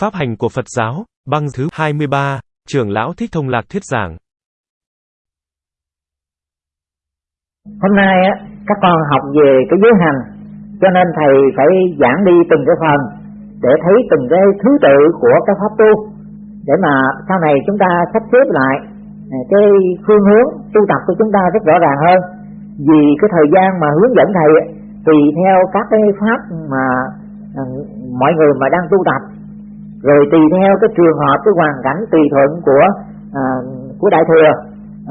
Pháp hành của Phật giáo, băng thứ 23, trưởng lão Thích Thông Lạc thuyết giảng. Hôm nay á, các con học về cái giới hành, cho nên thầy phải giảng đi từng cái phần để thấy từng cái thứ tự của cái pháp tu để mà sau này chúng ta sắp xếp lại à, cái phương hướng tu tập của chúng ta rất rõ ràng hơn vì cái thời gian mà hướng dẫn thầy tùy theo các cái pháp mà à, mọi người mà đang tu tập rồi tùy theo cái trường hợp cái hoàn cảnh tùy thuận của à, của đại thừa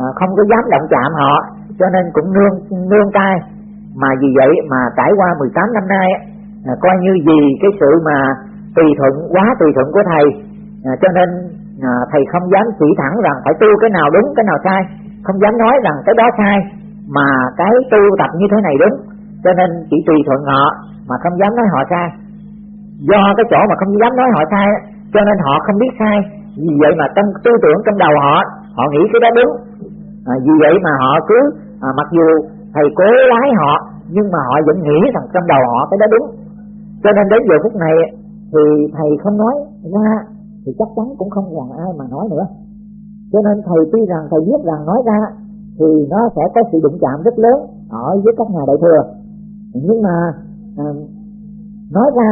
à, không có dám động chạm họ cho nên cũng nương nương tay. Mà vì vậy mà trải qua 18 năm nay à, coi như vì cái sự mà tùy thuận quá tùy thuận của thầy à, cho nên à, thầy không dám chỉ thẳng rằng phải tu cái nào đúng cái nào sai không dám nói rằng cái đó sai mà cái tu tập như thế này đúng cho nên chỉ tùy thuận họ mà không dám nói họ sai do cái chỗ mà không dám nói họ sai cho nên họ không biết sai. Vì vậy mà trong tư tưởng trong đầu họ họ nghĩ cái đó đúng. À, vì vậy mà họ cứ à, mặc dù thầy cố lái họ nhưng mà họ vẫn nghĩ rằng trong đầu họ cái đó đúng. Cho nên đến giờ phút này thì thầy không nói ra thì chắc chắn cũng không còn ai mà nói nữa. Cho nên thầy tuy rằng thầy biết rằng nói ra thì nó sẽ có sự đụng chạm rất lớn ở với các nhà đại thừa. Nhưng mà à, nói ra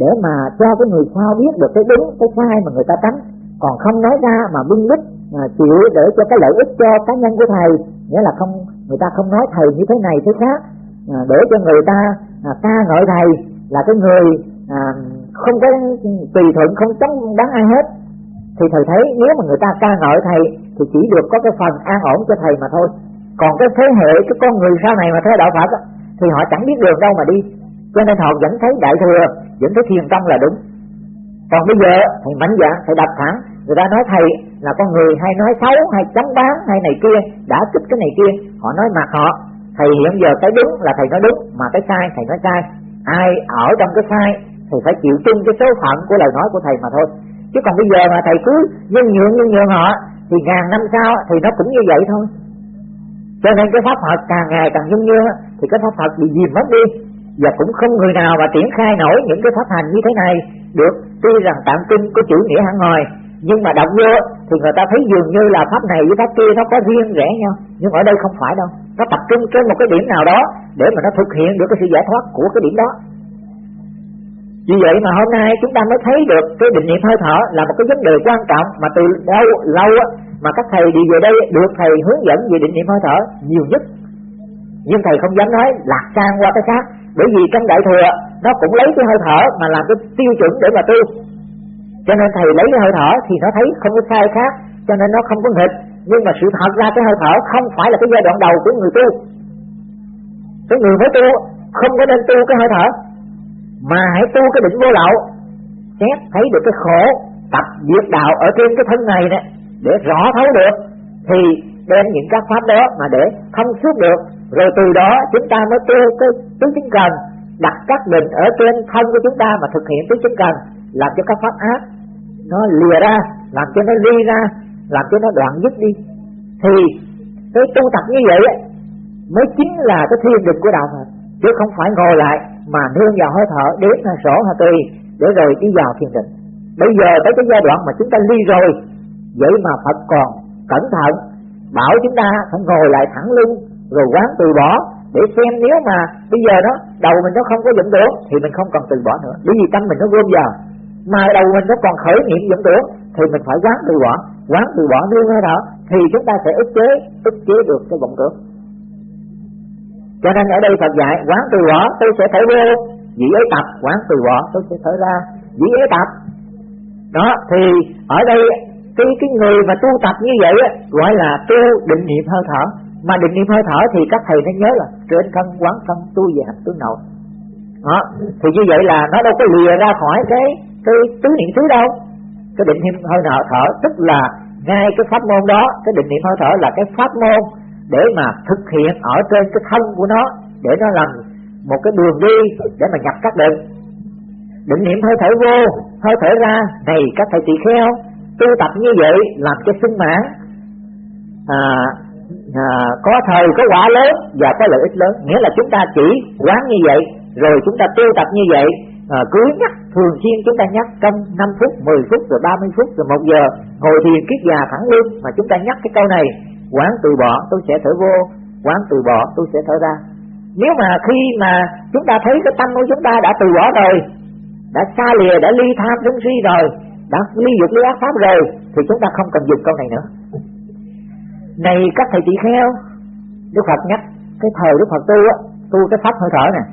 để mà cho cái người sau biết được cái đúng cái sai mà người ta tránh. Còn không nói ra mà bưng bít mà chịu để cho cái lợi ích cho cá nhân của thầy nghĩa là không người ta không nói thầy như thế này thế khác. À, để cho người ta à, ca ngợi thầy là cái người à, không có tùy thuận không chống đáng ai hết. Thì thầy thấy nếu mà người ta ca ngợi thầy thì chỉ được có cái phần an ổn cho thầy mà thôi. Còn cái thế hệ cái con người sau này mà theo đạo Phật thì họ chẳng biết đường đâu mà đi cho nên họ vẫn thấy đại thừa, vẫn thấy thiền tông là đúng. Còn bây giờ, thầy mạnh dạng thầy đập thẳng người ta nói thầy là con người hay nói xấu, hay chấm bán hay này kia, đã kích cái này kia, họ nói mặt họ, thầy hiện giờ cái đúng là thầy nói đúng, mà cái sai, thầy nói sai. Ai ở trong cái sai thì phải chịu chung cái số phận của lời nói của thầy mà thôi. Chứ còn bây giờ mà thầy cứ nhân nhượng nhân nhượng họ, thì ngàn năm sau thì nó cũng như vậy thôi. Cho nên cái pháp Phật càng ngày càng nhung như thì cái pháp Phật bị dìm mất đi và cũng không người nào mà triển khai nổi những cái pháp hành như thế này được. Tuy rằng tạm kinh có chữ nghĩa hẳn ngồi nhưng mà đọc vô thì người ta thấy dường như là pháp này với pháp kia nó có riêng rẽ nhau. Nhưng ở đây không phải đâu. Nó tập trung trên một cái điểm nào đó để mà nó thực hiện được cái sự giải thoát của cái điểm đó. Vì vậy mà hôm nay chúng ta mới thấy được cái định niệm hơi thở là một cái vấn đề quan trọng mà từ lâu lâu mà các thầy đi về đây được thầy hướng dẫn về định niệm hơi thở nhiều nhất. Nhưng thầy không dám nói lạc sang qua cái khác bởi vì trong đại thừa, nó cũng lấy cái hơi thở mà làm cái tiêu chuẩn để mà tu. Cho nên thầy lấy cái hơi thở thì nó thấy không có sai khác, cho nên nó không có nghịch. Nhưng mà sự thật ra cái hơi thở không phải là cái giai đoạn đầu của người tu. Cái người mới tu không có nên tu cái hơi thở, mà hãy tu cái định vô lậu, xét thấy được cái khổ tập diệt đạo ở trên cái thân này nè, để rõ thấu được, thì đem những các pháp đó mà để thông suốt được rồi từ đó chúng ta mới tu cái tứ chính cần đặt các mình ở trên thân của chúng ta mà thực hiện tứ chính cần, làm cho các pháp ác nó lìa ra, làm cho nó ly ra, làm cho nó đoạn dứt đi. Thì cái tu tập như vậy ấy mới chính là cái thiên định của đạo Phật, chứ không phải ngồi lại mà nương vào hơi thở đến hay sổ hay tùy để rồi đi vào thiền định. Bây giờ tới cái giai đoạn mà chúng ta ly rồi, vậy mà Phật còn cẩn thận, bảo chúng ta phải ngồi lại thẳng lưng rồi quán từ bỏ để xem nếu mà bây giờ đó đầu mình nó không có dụng tưởng thì mình không cần từ bỏ nữa. Bởi vì tâm mình nó gom vào. Mà đầu mình nó còn khởi niệm dụng tưởng thì mình phải quán từ bỏ. Quán từ bỏ nương thế thở thì chúng ta sẽ ức chế ức chế được cái vọng tưởng. Cho nên ở đây Phật dạy quán từ bỏ tôi sẽ thở vô. Dĩ ấy tập quán từ bỏ tôi sẽ thở ra. Dĩ ấy tập đó thì ở đây cái cái người mà tu tập như vậy á, gọi là tu định niệm hơi thở mà định niệm hơi thở thì các thầy nó nhớ là trên thân quán thân tu về hành tướng nội. Đó. Thì như vậy là nó đâu có lìa ra khỏi cái cái tứ niệm xứ đâu. Cái định niệm hơi thở thở tức là ngay cái pháp môn đó cái định niệm hơi thở là cái pháp môn để mà thực hiện ở trên cái thân của nó để nó làm một cái đường đi để mà nhập các định. Định niệm hơi thở vô hơi thở ra này các thầy tỳ kheo tu tập như vậy làm cho sung mãn à, à, có thời có quả lớn và có lợi ích lớn. Nghĩa là chúng ta chỉ quán như vậy rồi chúng ta tu tập như vậy à, cứ nhắc thường xuyên chúng ta nhắc trong 5 phút 10 phút rồi 30 phút rồi một giờ ngồi thiền kiết già thẳng lưng mà chúng ta nhắc cái câu này quán từ bỏ tôi sẽ thở vô quán từ bỏ tôi sẽ thở ra. Nếu mà khi mà chúng ta thấy cái tâm của chúng ta đã từ bỏ rồi đã xa lìa đã ly tham sân si rồi đã ly dục ly ác pháp rồi thì chúng ta không cần dùng câu này nữa này các thầy tỳ kheo đức phật nhắc cái thời đức phật tu á tu cái pháp hơi thở nè.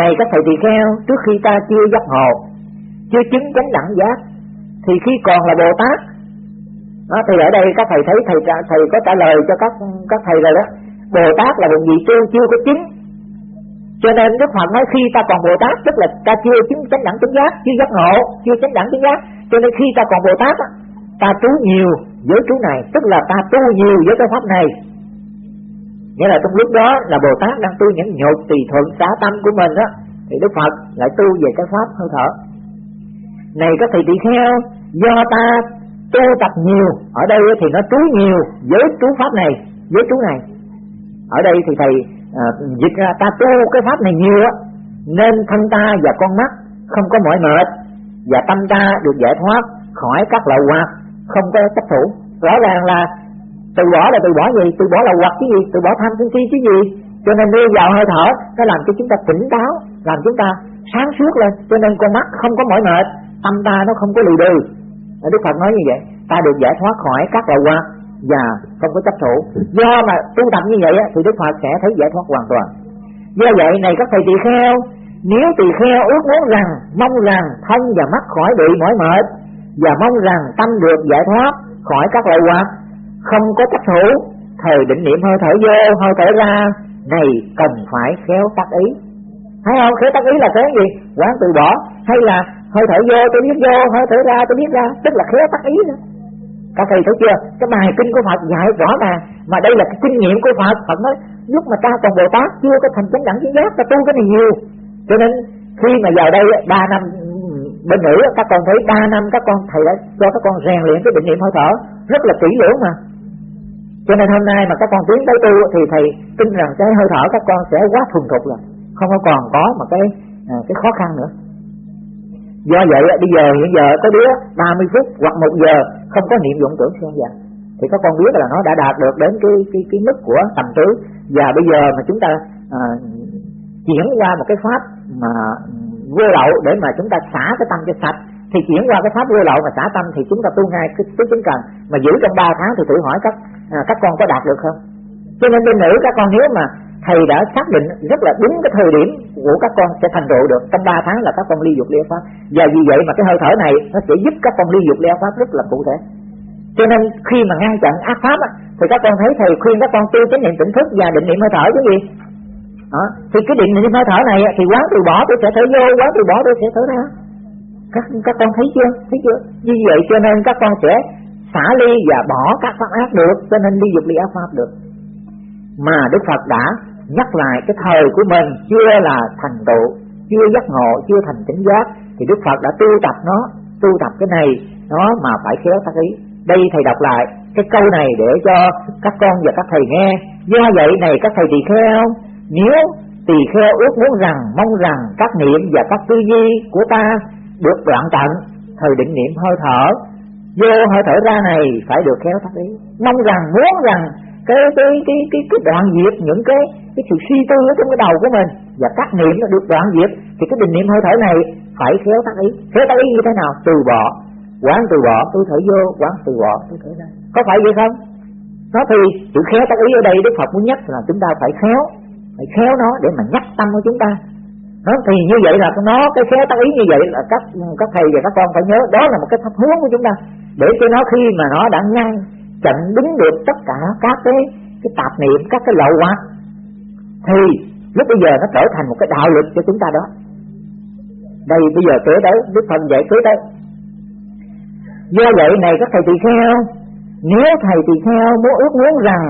Này các thầy tỳ kheo trước khi ta chưa giác ngộ chưa chứng chánh đẳng giác thì khi còn là bồ tát đó, thì ở đây các thầy thấy thầy thầy có trả lời cho các các thầy rồi đó. Bồ tát là một vị tu chưa có chứng. Cho nên đức phật nói khi ta còn bồ tát tức là ta chưa chứng chánh đẳng chứng giác chưa giác ngộ chưa chánh đẳng chứng giác. Cho nên khi ta còn bồ tát ta trú nhiều giới trú này tức là ta tu nhiều với cái pháp này. Nghĩa là trong lúc đó là bồ tát đang tu những nhột tùy thuận xả tâm của mình đó thì đức phật lại tu về cái pháp hơi thở. Này các thầy tỳ kheo do ta tu tập nhiều ở đây thì nó trú nhiều với trú pháp này với trú này. Ở đây thì thầy à, dịch ra ta tu cái pháp này nhiều á nên thân ta và con mắt không có mỏi mệt và tâm ta được giải thoát khỏi các loại hoạt không có chấp thủ. Rõ ràng là từ bỏ là từ bỏ gì? Từ bỏ là hoặc cái gì? Từ bỏ tham sân si cái gì? Cho nên đưa vào hơi thở, nó làm cho chúng ta tỉnh táo, làm chúng ta sáng suốt lên. Cho nên con mắt không có mỏi mệt, tâm ta nó không có lì đừ Đức Phật nói như vậy, ta được giải thoát khỏi các loại hoạt và không có chấp thủ. Do mà tu tập như vậy thì Đức Phật sẽ thấy giải thoát hoàn toàn. Do vậy, này các thầy tỳ kheo, nếu tỳ kheo ước muốn rằng, mong rằng thân và mắt khỏi bị mỏi mệt và mong rằng tâm được giải thoát khỏi các loại hoạt không có chấp thủ, thời định niệm hơi thở vô, hơi thở ra, này cần phải khéo tác ý. Thấy không? Khéo tác ý là cái gì? Quán từ bỏ. Hay là hơi thở vô, tôi biết vô, hơi thở ra, tôi biết ra. Tức là khéo tác ý nữa. Các thầy thấy chưa? Cái bài kinh của phật dạy rõ ràng mà đây là cái kinh nghiệm của phật. Phật nói, lúc mà ta còn bồ tát, chưa có thành chánh đẳng chánh giác, ta tu cái này nhiều. Cho nên, khi mà vào đây ba năm bên nữ các con thấy ba năm các con thầy đã cho các con rèn luyện cái định niệm hơi thở rất là kỹ lưỡng mà. Cho nên hôm nay mà các con tiến tới tu thì thầy tin rằng cái hơi thở các con sẽ quá thuần thục rồi không có còn có mà cái à, cái khó khăn nữa. Do vậy bây giờ hiện giờ có đứa 30 phút hoặc một giờ không có niệm dụng tưởng xen vào thì các con biết là nó đã đạt được đến cái cái cái mức của tầm tứ. Và bây giờ mà chúng ta à, chuyển qua một cái pháp mà vô lậu để mà chúng ta xả cái tâm cho sạch thì chuyển qua cái pháp vô lậu mà xả tâm thì chúng ta tu ngay cái tứ chứng cần. Mà giữ trong 3 tháng thì thử hỏi các à, các con có đạt được không? Cho nên bên nữ các con nếu mà thầy đã xác định rất là đúng cái thời điểm của các con sẽ thành tựu được trong 3 tháng là các con ly dục ly pháp. Và vì vậy mà cái hơi thở này nó sẽ giúp các con ly dục ly pháp rất là cụ thể. Cho nên khi mà ngăn chặn ác pháp á, thì các con thấy thầy khuyên các con tu chánh niệm tỉnh thức và định niệm hơi thở chứ gì? Đó. thì cái định niệm hơi thở này thì quán từ bỏ tôi sẽ thở vô, quán từ bỏ tôi sẽ thở ra. Các các con thấy chưa? Thấy chưa? Như vậy cho nên các con sẽ xả ly và bỏ các pháp ác được, cho nên ly dục ly ác pháp được. Mà Đức Phật đã nhắc lại cái thời của mình chưa là thành tựu, chưa giác ngộ, chưa thành tỉnh giác, thì Đức Phật đã tu tập nó, tu tập cái này, nó mà phải khéo tác ý. Đây thầy đọc lại cái câu này để cho các con và các thầy nghe. Do vậy này các thầy tỳ kheo nếu tỳ kheo ước muốn rằng mong rằng các niệm và các tư duy của ta được đoạn tận, thời định niệm hơi thở, vô hơi thở ra này phải được khéo tác ý. Mong rằng, muốn rằng cái cái cái cái cái đoạn diệt những cái cái sự suy tư ở trong cái đầu của mình và các niệm nó được đoạn diệt, thì cái định niệm hơi thở này phải khéo tác ý. Khéo tác ý như thế nào? Từ bỏ. Quán từ bỏ tôi thở vô, quán từ bỏ tôi thở ra. Có phải vậy không? Nó thì sự khéo tác ý ở đây đức phật muốn nhắc là chúng ta phải khéo phải khéo nó để mà nhắc tâm của chúng ta. Nó thì như vậy là nó cái khéo tác ý như vậy là các các thầy và các con phải nhớ đó là một cái pháp hướng của chúng ta. Để cho nó khi mà nó đã ngăn chặn đứng được tất cả các cái cái tạp niệm, các cái lậu hoặc thì lúc bây giờ nó trở thành một cái đạo lực cho chúng ta đó. Đây, bây giờ tới đấy đức phật dạy tới. đấy do vậy này, các thầy tỳ kheo, nếu thầy tỳ kheo muốn ước muốn rằng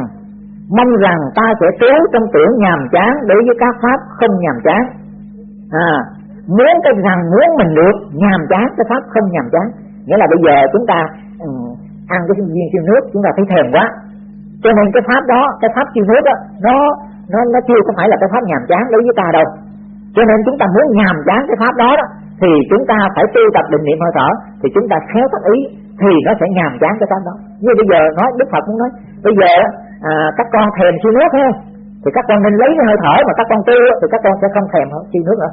mong rằng ta sẽ trú trong tưởng nhàm chán đối với các pháp không nhàm chán. À muốn cái rằng muốn mình được nhàm chán, cái pháp không nhàm chán. Nghĩa là bây giờ chúng ta ừ, ăn cái viên siêu nước, chúng ta thấy thèm quá. Cho nên cái pháp đó, cái pháp siêu nước đó, nó nó nó chưa có phải là cái pháp nhàm chán đối với ta đâu. Cho nên chúng ta muốn nhàm chán cái pháp đó đó, thì thì chúng ta phải tu tập định niệm hơi thở, thì chúng ta khéo tác ý, thì nó sẽ nhàm chán cái pháp đó. Như bây giờ nói, đức phật cũng nói, bây giờ à, các con thèm siêu nước ha thì các con nên lấy cái hơi thở mà các con tư thì các con sẽ không thèm siêu nước nữa.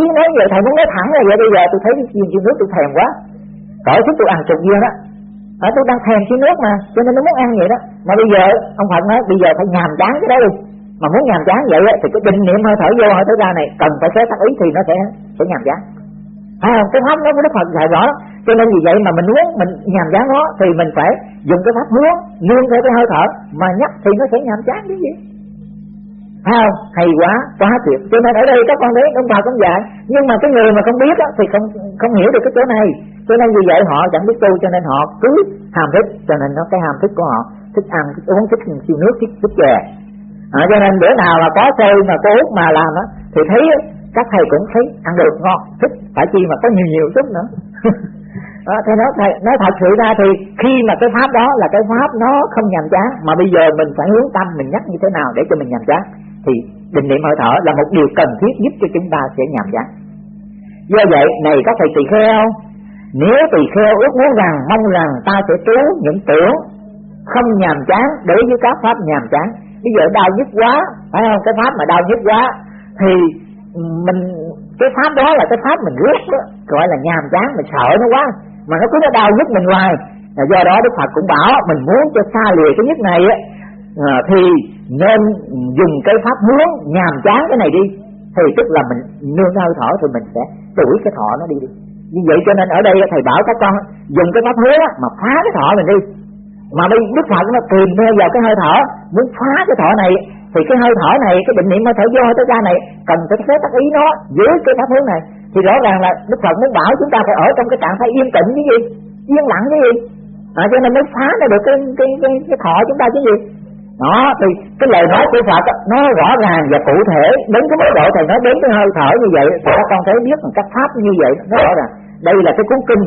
Ý nói vậy thầy muốn nói thẳng là vậy bây giờ tôi thấy cái siêu nước tôi thèm quá. Cởi chút tôi ăn chục viên đó ở à, tôi đang thèm siêu nước mà cho nên nó muốn ăn vậy đó. Mà bây giờ ông phật nói bây giờ phải nhàm chán cái đó đi. Mà muốn nhàm chán vậy thì cái định niệm hơi thở vô hơi thở ra này cần phải xé tác ý thì nó sẽ sẽ nhàm chán. À, cái pháp đó của đức phật dạy rõ cho nên vì vậy mà mình muốn mình nhàm chán nó thì mình phải dùng cái pháp muốn nương theo cái hơi thở mà nhắc thì nó sẽ nhàm chán cái gì Thấy không? Hay quá, quá tuyệt. Cho nên ở đây các con thấy ông bà cũng dạy. Nhưng mà cái người mà không biết đó, thì không không hiểu được cái chỗ này. Cho nên vì vậy họ chẳng biết tu cho nên họ cứ ham thích. Cho nên nó cái ham thích của họ thích ăn, thích uống, thích siêu nước, thích thích chè. À, cho nên bữa nào mà có chơi mà có út mà làm đó, thì thấy các thầy cũng thấy ăn được ngon, thích phải chi mà có nhiều nhiều chút nữa. Ờ, đó, thế nói thầy nói thật sự ra thì khi mà cái pháp đó là cái pháp nó không nhàm chán mà bây giờ mình phải hướng tâm mình nhắc như thế nào để cho mình nhàm chán? Thì định niệm hơi thở là một điều cần thiết giúp cho chúng ta sẽ nhàm chán. Do vậy này các thầy tỳ kheo nếu tỳ kheo ước muốn rằng mong rằng ta sẽ trú những tưởng không nhàm chán đối với các pháp nhàm chán. Bây giờ đau nhức quá phải không? Cái pháp mà đau nhức quá thì mình cái pháp đó là cái pháp mình ghét đó, gọi là nhàm chán mình sợ nó quá mà nó cứ nó đau nhức mình hoài. Do đó đức phật cũng bảo mình muốn cho xa lìa cái nhức này á à, thì nên dùng cái pháp hướng nhàm chán cái này đi. Thì tức là mình nương hơi thở thì mình sẽ đuổi cái thọ nó đi. Đi như vậy cho nên ở đây thầy bảo các con dùng cái pháp hướng mà phá cái thọ mình đi. Mà bây đức phật nó tìm vào cái hơi thở muốn phá cái thọ này thì cái hơi thở này cái định niệm hơi thở vô hơi thở ra này cần phải phép tác ý nó dưới cái pháp hướng này thì rõ ràng là đức phật muốn bảo chúng ta phải ở trong cái trạng thái yên tĩnh cái gì? Yên lặng cái gì? À, cho nên mới phá ra được cái cái cái, cái thọ chúng ta chứ gì? Đó thì cái lời nói của Phật nó rõ ràng và cụ thể. Đến cái mức độ thầy nói đến cái hơi thở như vậy thì các con thấy biết một cách pháp như vậy nó rõ ràng. Đây là cái cuốn kinh.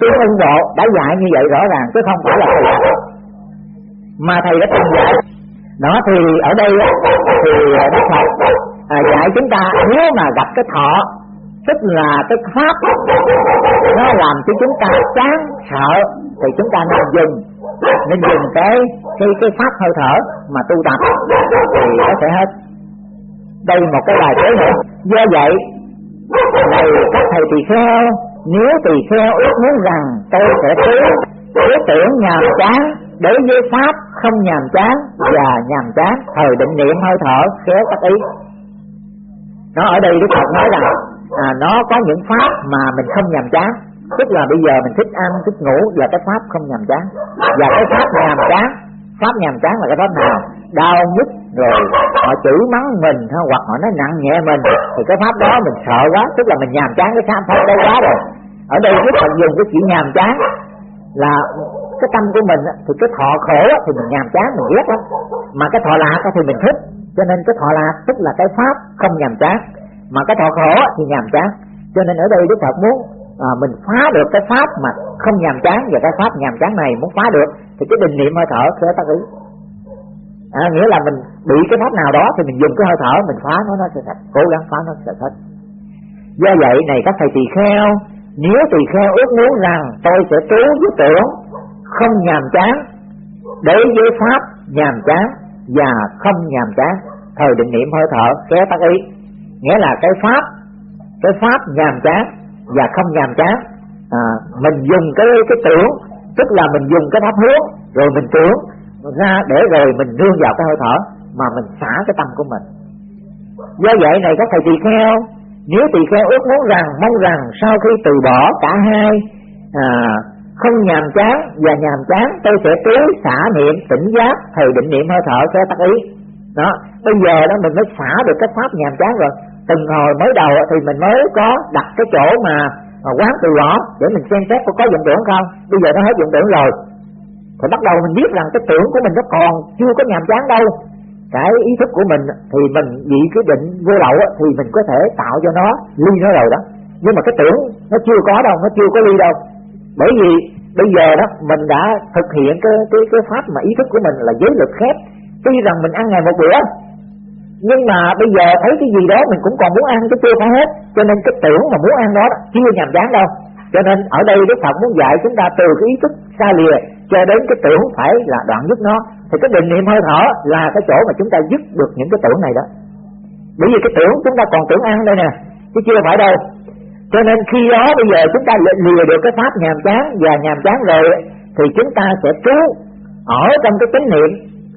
Tuyên ưng bộ đã dạy như vậy rõ ràng chứ không phải là thầy mà thầy đã từng dạy. Đó thì ở đây thì đức phật à, dạy chúng ta nếu mà gặp cái thọ tức là cái pháp nó làm cho chúng ta chán sợ, thì chúng ta nên dùng nên dùng cái cái cái pháp hơi thở mà tu tập, thì nó sẽ hết. Đây một cái bài kế nữa. Do vậy, này các thầy tỳ kheo, nếu tỳ kheo ước muốn rằng tôi sẽ cứu ý tưởng nhàm chán, đối với pháp không nhàm chán và nhàm chán, thời định niệm hơi thở khéo các ý. Nó ở đây đức phật nói rằng à, nó có những pháp mà mình không nhàm chán. Tức là bây giờ mình thích ăn thích ngủ là cái pháp không nhàm chán. Và cái pháp nhàm chán pháp nhàm chán là cái pháp nào? Đau nhức rồi họ chửi mắng mình hoặc họ nói nặng nhẹ mình thì cái pháp đó mình sợ quá. Tức là mình nhàm chán cái pháp pháp đó quá rồi. Ở đây đức phật dùng cái chữ nhàm chán là cái tâm của mình thì cái thọ khổ thì mình nhàm chán mình ghét lắm. Mà cái thọ lạc thì mình thích. Cho nên cái thọ lạc tức là cái pháp không nhàm chán mà cái thọ khổ thì nhàm chán. Cho nên ở đây đức phật muốn à, mình phá được cái pháp mà không nhàm chán và cái pháp nhàm chán này muốn phá được thì cái định niệm hơi thở sẽ tác ý. À, nghĩa là mình bị cái pháp nào đó thì mình dùng cái hơi thở mình phá nó nó sẽ sạch. Cố gắng phá nó sẽ hết do vậy này các thầy tỳ kheo nếu tỳ kheo ước muốn rằng tôi sẽ trú với tưởng không nhàm chán đối với pháp nhàm chán và không nhàm chán thời định niệm hơi thở kéo tác ý nghĩa là cái pháp cái pháp nhàm chán và không nhàm chán. À, mình dùng cái cái tưởng tức là mình dùng cái pháp hướng rồi mình tưởng ra để rồi mình nương vào cái hơi thở mà mình xả cái tâm của mình. Do vậy này các thầy tỳ kheo nếu tỳ kheo ước muốn rằng mong rằng sau khi từ bỏ cả hai à, không nhàm chán và nhàm chán tôi sẽ trú xả niệm tỉnh giác thời định niệm hơi thở sẽ tác ý. Đó bây giờ đó mình mới xả được cái pháp nhàm chán rồi từng hồi mới đầu thì mình mới có đặt cái chỗ mà, mà quán từ bỏ để mình xem xét có có dụng tưởng không. Bây giờ nó hết dụng tưởng rồi. Thì bắt đầu mình biết rằng cái tưởng của mình nó còn chưa có nhàm chán đâu. Cái ý thức của mình thì mình bị cái định vô lậu thì mình có thể tạo cho nó ly nó rồi đó. Nhưng mà cái tưởng nó chưa có đâu nó chưa có ly đâu. Bởi vì bây giờ đó mình đã thực hiện cái cái cái pháp mà ý thức của mình là giới lực khép tuy rằng mình ăn ngày một bữa nhưng mà bây giờ thấy cái gì đó mình cũng còn muốn ăn chứ chưa phải hết. Cho nên cái tưởng mà muốn ăn đó, chưa nhàm chán đâu. Cho nên ở đây Đức Phật muốn dạy chúng ta từ cái ý thức xa lìa cho đến cái tưởng phải là đoạn dứt nó. Thì cái định niệm hơi thở là cái chỗ mà chúng ta dứt được những cái tưởng này đó. Bởi vì cái tưởng chúng ta còn tưởng ăn đây nè, chứ chưa phải đâu. Cho nên khi đó bây giờ chúng ta lìa được cái pháp nhàm chán và nhàm chán rồi, thì chúng ta sẽ trú ở trong cái chánh niệm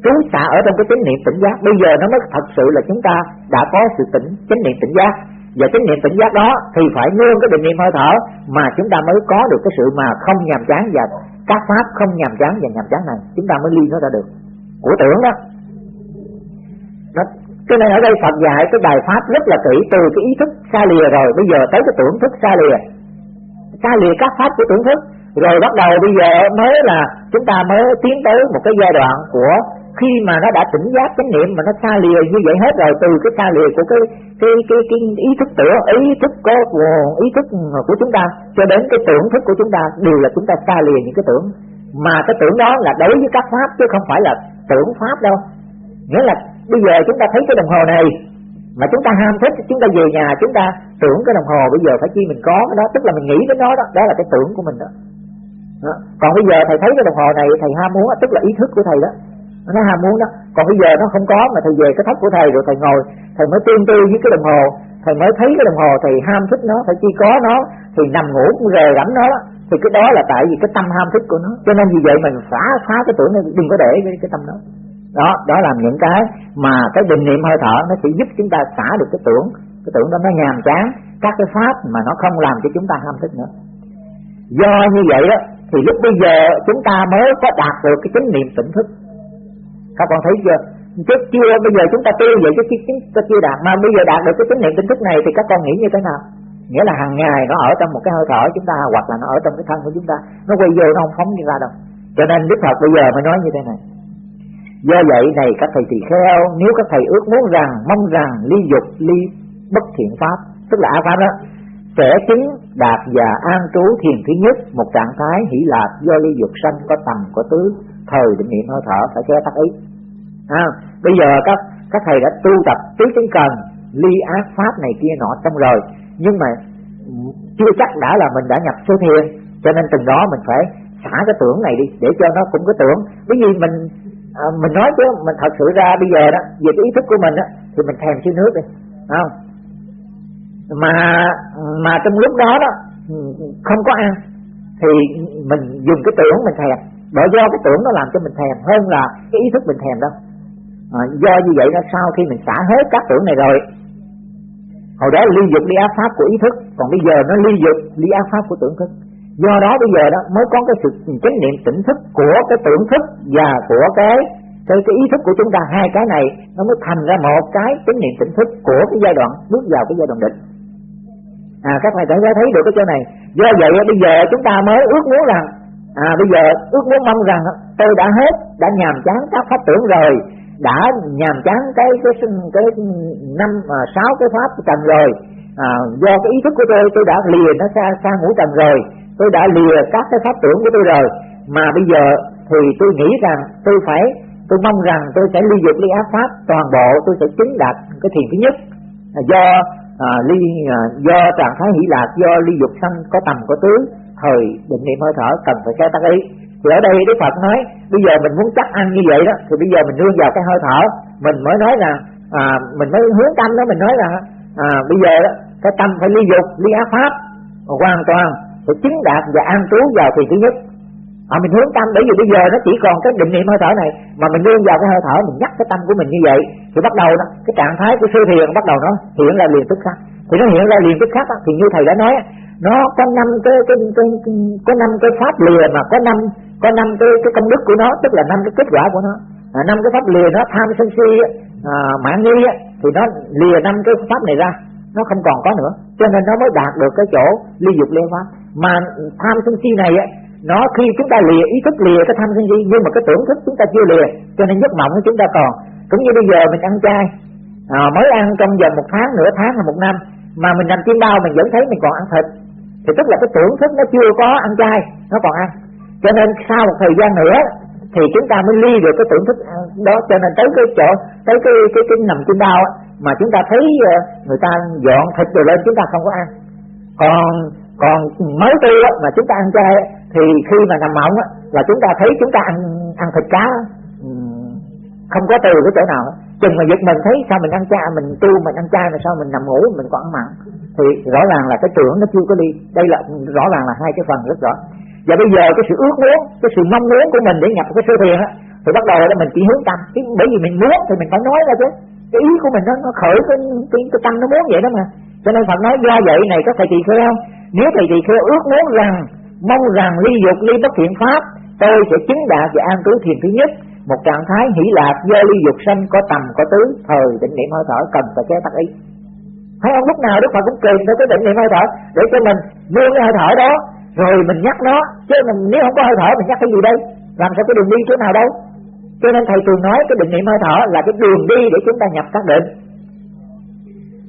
trú xả ở trong cái chánh niệm tỉnh giác. Bây giờ nó mới thật sự là chúng ta đã có sự tỉnh chánh niệm tỉnh giác. Và chánh niệm tỉnh giác đó thì phải nương cái định niệm hơi thở mà chúng ta mới có được cái sự mà không nhàm chán và các pháp không nhàm chán và nhàm chán này. Chúng ta mới ly nó ra được. Của tưởng đó. Nó cho nên ở đây Phật dạy cái bài pháp rất là kỹ từ cái ý thức xa lìa rồi, bây giờ tới cái tưởng thức xa lìa. Xa lìa các pháp của tưởng thức. Rồi bắt đầu bây giờ mới là chúng ta mới tiến tới một cái giai đoạn của khi mà nó đã tỉnh giác chánh niệm mà nó xa lìa như vậy hết rồi từ cái xa lìa của cái cái cái, cái ý thức tưởng ý thức có ý thức của chúng ta cho đến cái tưởng thức của chúng ta đều là chúng ta xa lìa những cái tưởng. Mà cái tưởng đó là đối với các pháp chứ không phải là tưởng pháp đâu. Nghĩa là bây giờ chúng ta thấy cái đồng hồ này mà chúng ta ham thích chúng ta về nhà chúng ta tưởng cái đồng hồ bây giờ phải chi mình có cái đó tức là mình nghĩ đến nó đó đó là cái tưởng của mình đó, đó. còn bây giờ thầy thấy cái đồng hồ này thầy ham muốn tức là ý thức của thầy đó nó ham muốn đó. Còn bây giờ nó không có mà thầy về cái thất của thầy rồi thầy ngồi thầy mới tương tư với cái đồng hồ. Thầy mới thấy cái đồng hồ thầy ham thích nó thầy chi có nó thì nằm ngủ cũng rề rắm nó thì cái đó là tại vì cái tâm ham thích của nó. Cho nên vì vậy mình phá phá cái tưởng này đừng có để cái, cái tâm đó. Đó đó làm những cái mà cái định niệm hơi thở nó sẽ giúp chúng ta xả được cái tưởng. Cái tưởng đó nó nhàm chán. Các cái pháp mà nó không làm cho chúng ta ham thích nữa. Do như vậy đó thì lúc bây giờ chúng ta mới có đạt được cái chánh niệm tỉnh thức các con thấy chưa? Trước chưa bây giờ chúng ta tu vậy chứ chúng ta chưa đạt. Mà bây giờ đạt được cái tín niệm tỉnh thức này thì các con nghĩ như thế nào? Nghĩa là hàng ngày nó ở trong một cái hơi thở chúng ta, hoặc là nó ở trong cái thân của chúng ta. Nó quay vô, nó không phóng đi ra đâu. Cho nên đức phật bây giờ mới nói như thế này. Do vậy này, các thầy tỳ kheo, nếu các thầy ước muốn rằng, mong rằng ly dục, ly bất thiện pháp, tức là ác pháp đó, sẽ chứng đạt và an trú thiền thứ nhất, một trạng thái hỷ lạc do ly dục sanh có tầm, có tứ, thời, định, niệm, hơi thở, phải che tắt ý à, bây giờ các các thầy đã tu tập tứ chứng cần ly ác pháp này kia nọ xong rồi. Nhưng mà chưa chắc đã là mình đã nhập số thiền cho nên từng đó mình phải xả cái tưởng này đi để cho nó cũng có tưởng. Bởi vì mình à, mình nói chứ mình thật sự ra bây giờ đó về cái ý thức của mình đó, thì mình thèm xíu nước đi không? Mà mà trong lúc đó đó không có ăn thì mình dùng cái tưởng mình thèm. Bởi do cái tưởng nó làm cho mình thèm hơn là cái ý thức mình thèm đâu à, do như vậy nó sau khi mình xả hết các tưởng này rồi hồi đó ly dục ly ác pháp của ý thức còn bây giờ nó ly dục ly ác pháp của tưởng thức. Do đó bây giờ đó mới có cái sự chánh niệm tỉnh thức của cái tưởng thức và của cái cái, cái ý thức của chúng ta. Hai cái này nó mới thành ra một cái chánh niệm tỉnh thức của cái giai đoạn bước vào cái giai đoạn định. À các thầy đã thấy được cái chỗ này. Do vậy bây giờ chúng ta mới ước muốn rằng à bây giờ ước muốn mong rằng tôi đã hết đã nhàm chán các pháp tưởng rồi đã nhàm chán cái cái cái, cái năm à, sáu cái pháp trần rồi. À, do cái ý thức của tôi tôi đã lìa nó xa xa ngũ trần rồi. Tôi đã lìa các cái pháp tưởng của tôi rồi. Mà bây giờ thì tôi nghĩ rằng tôi phải tôi mong rằng tôi sẽ ly dục ly ác pháp toàn bộ tôi sẽ chứng đạt cái thiền thứ nhất. À, do à, ly à, do trạng thái hỷ lạc do ly dục sanh có tầm có tướng thời định niệm hơi thở cần phải cái tác ý thì ở đây Đức Phật nói bây giờ mình muốn chắc ăn như vậy đó thì bây giờ mình nương vào cái hơi thở. Mình mới nói là à, mình mới hướng tâm đó mình nói là à, bây giờ đó cái tâm phải ly dục ly ác pháp. Hoàn toàn phải chứng đạt và an trú vào thì thứ nhất. À, mình hướng tâm bởi vì bây giờ nó chỉ còn cái định niệm hơi thở này mà mình nương vào cái hơi thở mình nhắc cái tâm của mình như vậy thì bắt đầu đó cái trạng thái của sư thiền bắt đầu nó hiện ra liền tức khắc. Thì nó hiện ra liền tức khắc thì như thầy đã nói nó có năm cái, cái, cái, cái có năm cái pháp lìa mà có năm có năm cái cái công đức của nó tức là năm cái kết quả của nó. À, năm cái pháp lìa nó tham sân si à, mạng nghi thì nó lìa năm cái pháp này ra. Nó không còn có nữa. Cho nên nó mới đạt được cái chỗ ly dục liên pháp. Mà tham sân si này á nó khi chúng ta lìa ý thức lìa cái tham sân si nhưng mà cái tưởng thức chúng ta chưa lìa cho nên giấc mộng của chúng ta còn. Cũng như bây giờ mình ăn chay à, mới ăn trong vòng một tháng nửa tháng hay một năm mà mình nằm trên đau mình vẫn thấy mình còn ăn thịt thì tức là cái tưởng thức nó chưa có ăn chay, nó còn ăn. Cho nên sau một thời gian nữa thì chúng ta mới ly được cái tưởng thức đó. Cho nên tới cái chỗ, tới cái cái cái nằm trên đau mà chúng ta thấy ờ, người ta dọn thịt rồi lên, chúng ta không có ăn. Còn còn mới tu mà chúng ta ăn chay thì khi mà nằm mộng là chúng ta thấy chúng ta ăn ăn thịt cá không có từ cái chỗ nào chừng mà giật mình thấy sao mình ăn chay, mình tu mình ăn chay mà sao mình nằm ngủ, mình còn ăn mặn thì rõ ràng là cái tưởng nó chưa có đi. Đây là rõ ràng là hai cái phần rất rõ. Và bây giờ cái sự ước muốn cái sự mong muốn của mình để nhập cái sơ thiền á thì bắt đầu là mình chỉ hướng tâm. Chứ bởi vì mình muốn thì mình phải nói ra chứ. Cái ý của mình nó, nó khởi cái, cái cái tâm nó muốn vậy đó mà. Cho nên Phật nói do vậy này có thầy tỳ kheo nếu thầy tỳ kheo ước muốn rằng mong rằng ly dục ly bất thiện pháp tôi sẽ chứng đạt và an trú thiền thứ nhất. Một trạng thái hỷ lạc do ly dục sanh có tầm có tứ thời định niệm hơi thở cần phải chế tắc ý thấy không lúc nào đức phật cũng kìm theo cái định niệm hơi thở để cho mình nương cái hơi thở đó, rồi mình nhắc nó. Chứ mình, nếu không có hơi thở, mình nhắc cái gì đây? Làm sao cái đường đi chỗ nào đâu? Cho nên thầy thường nói cái định niệm hơi thở là cái đường đi để chúng ta nhập các định.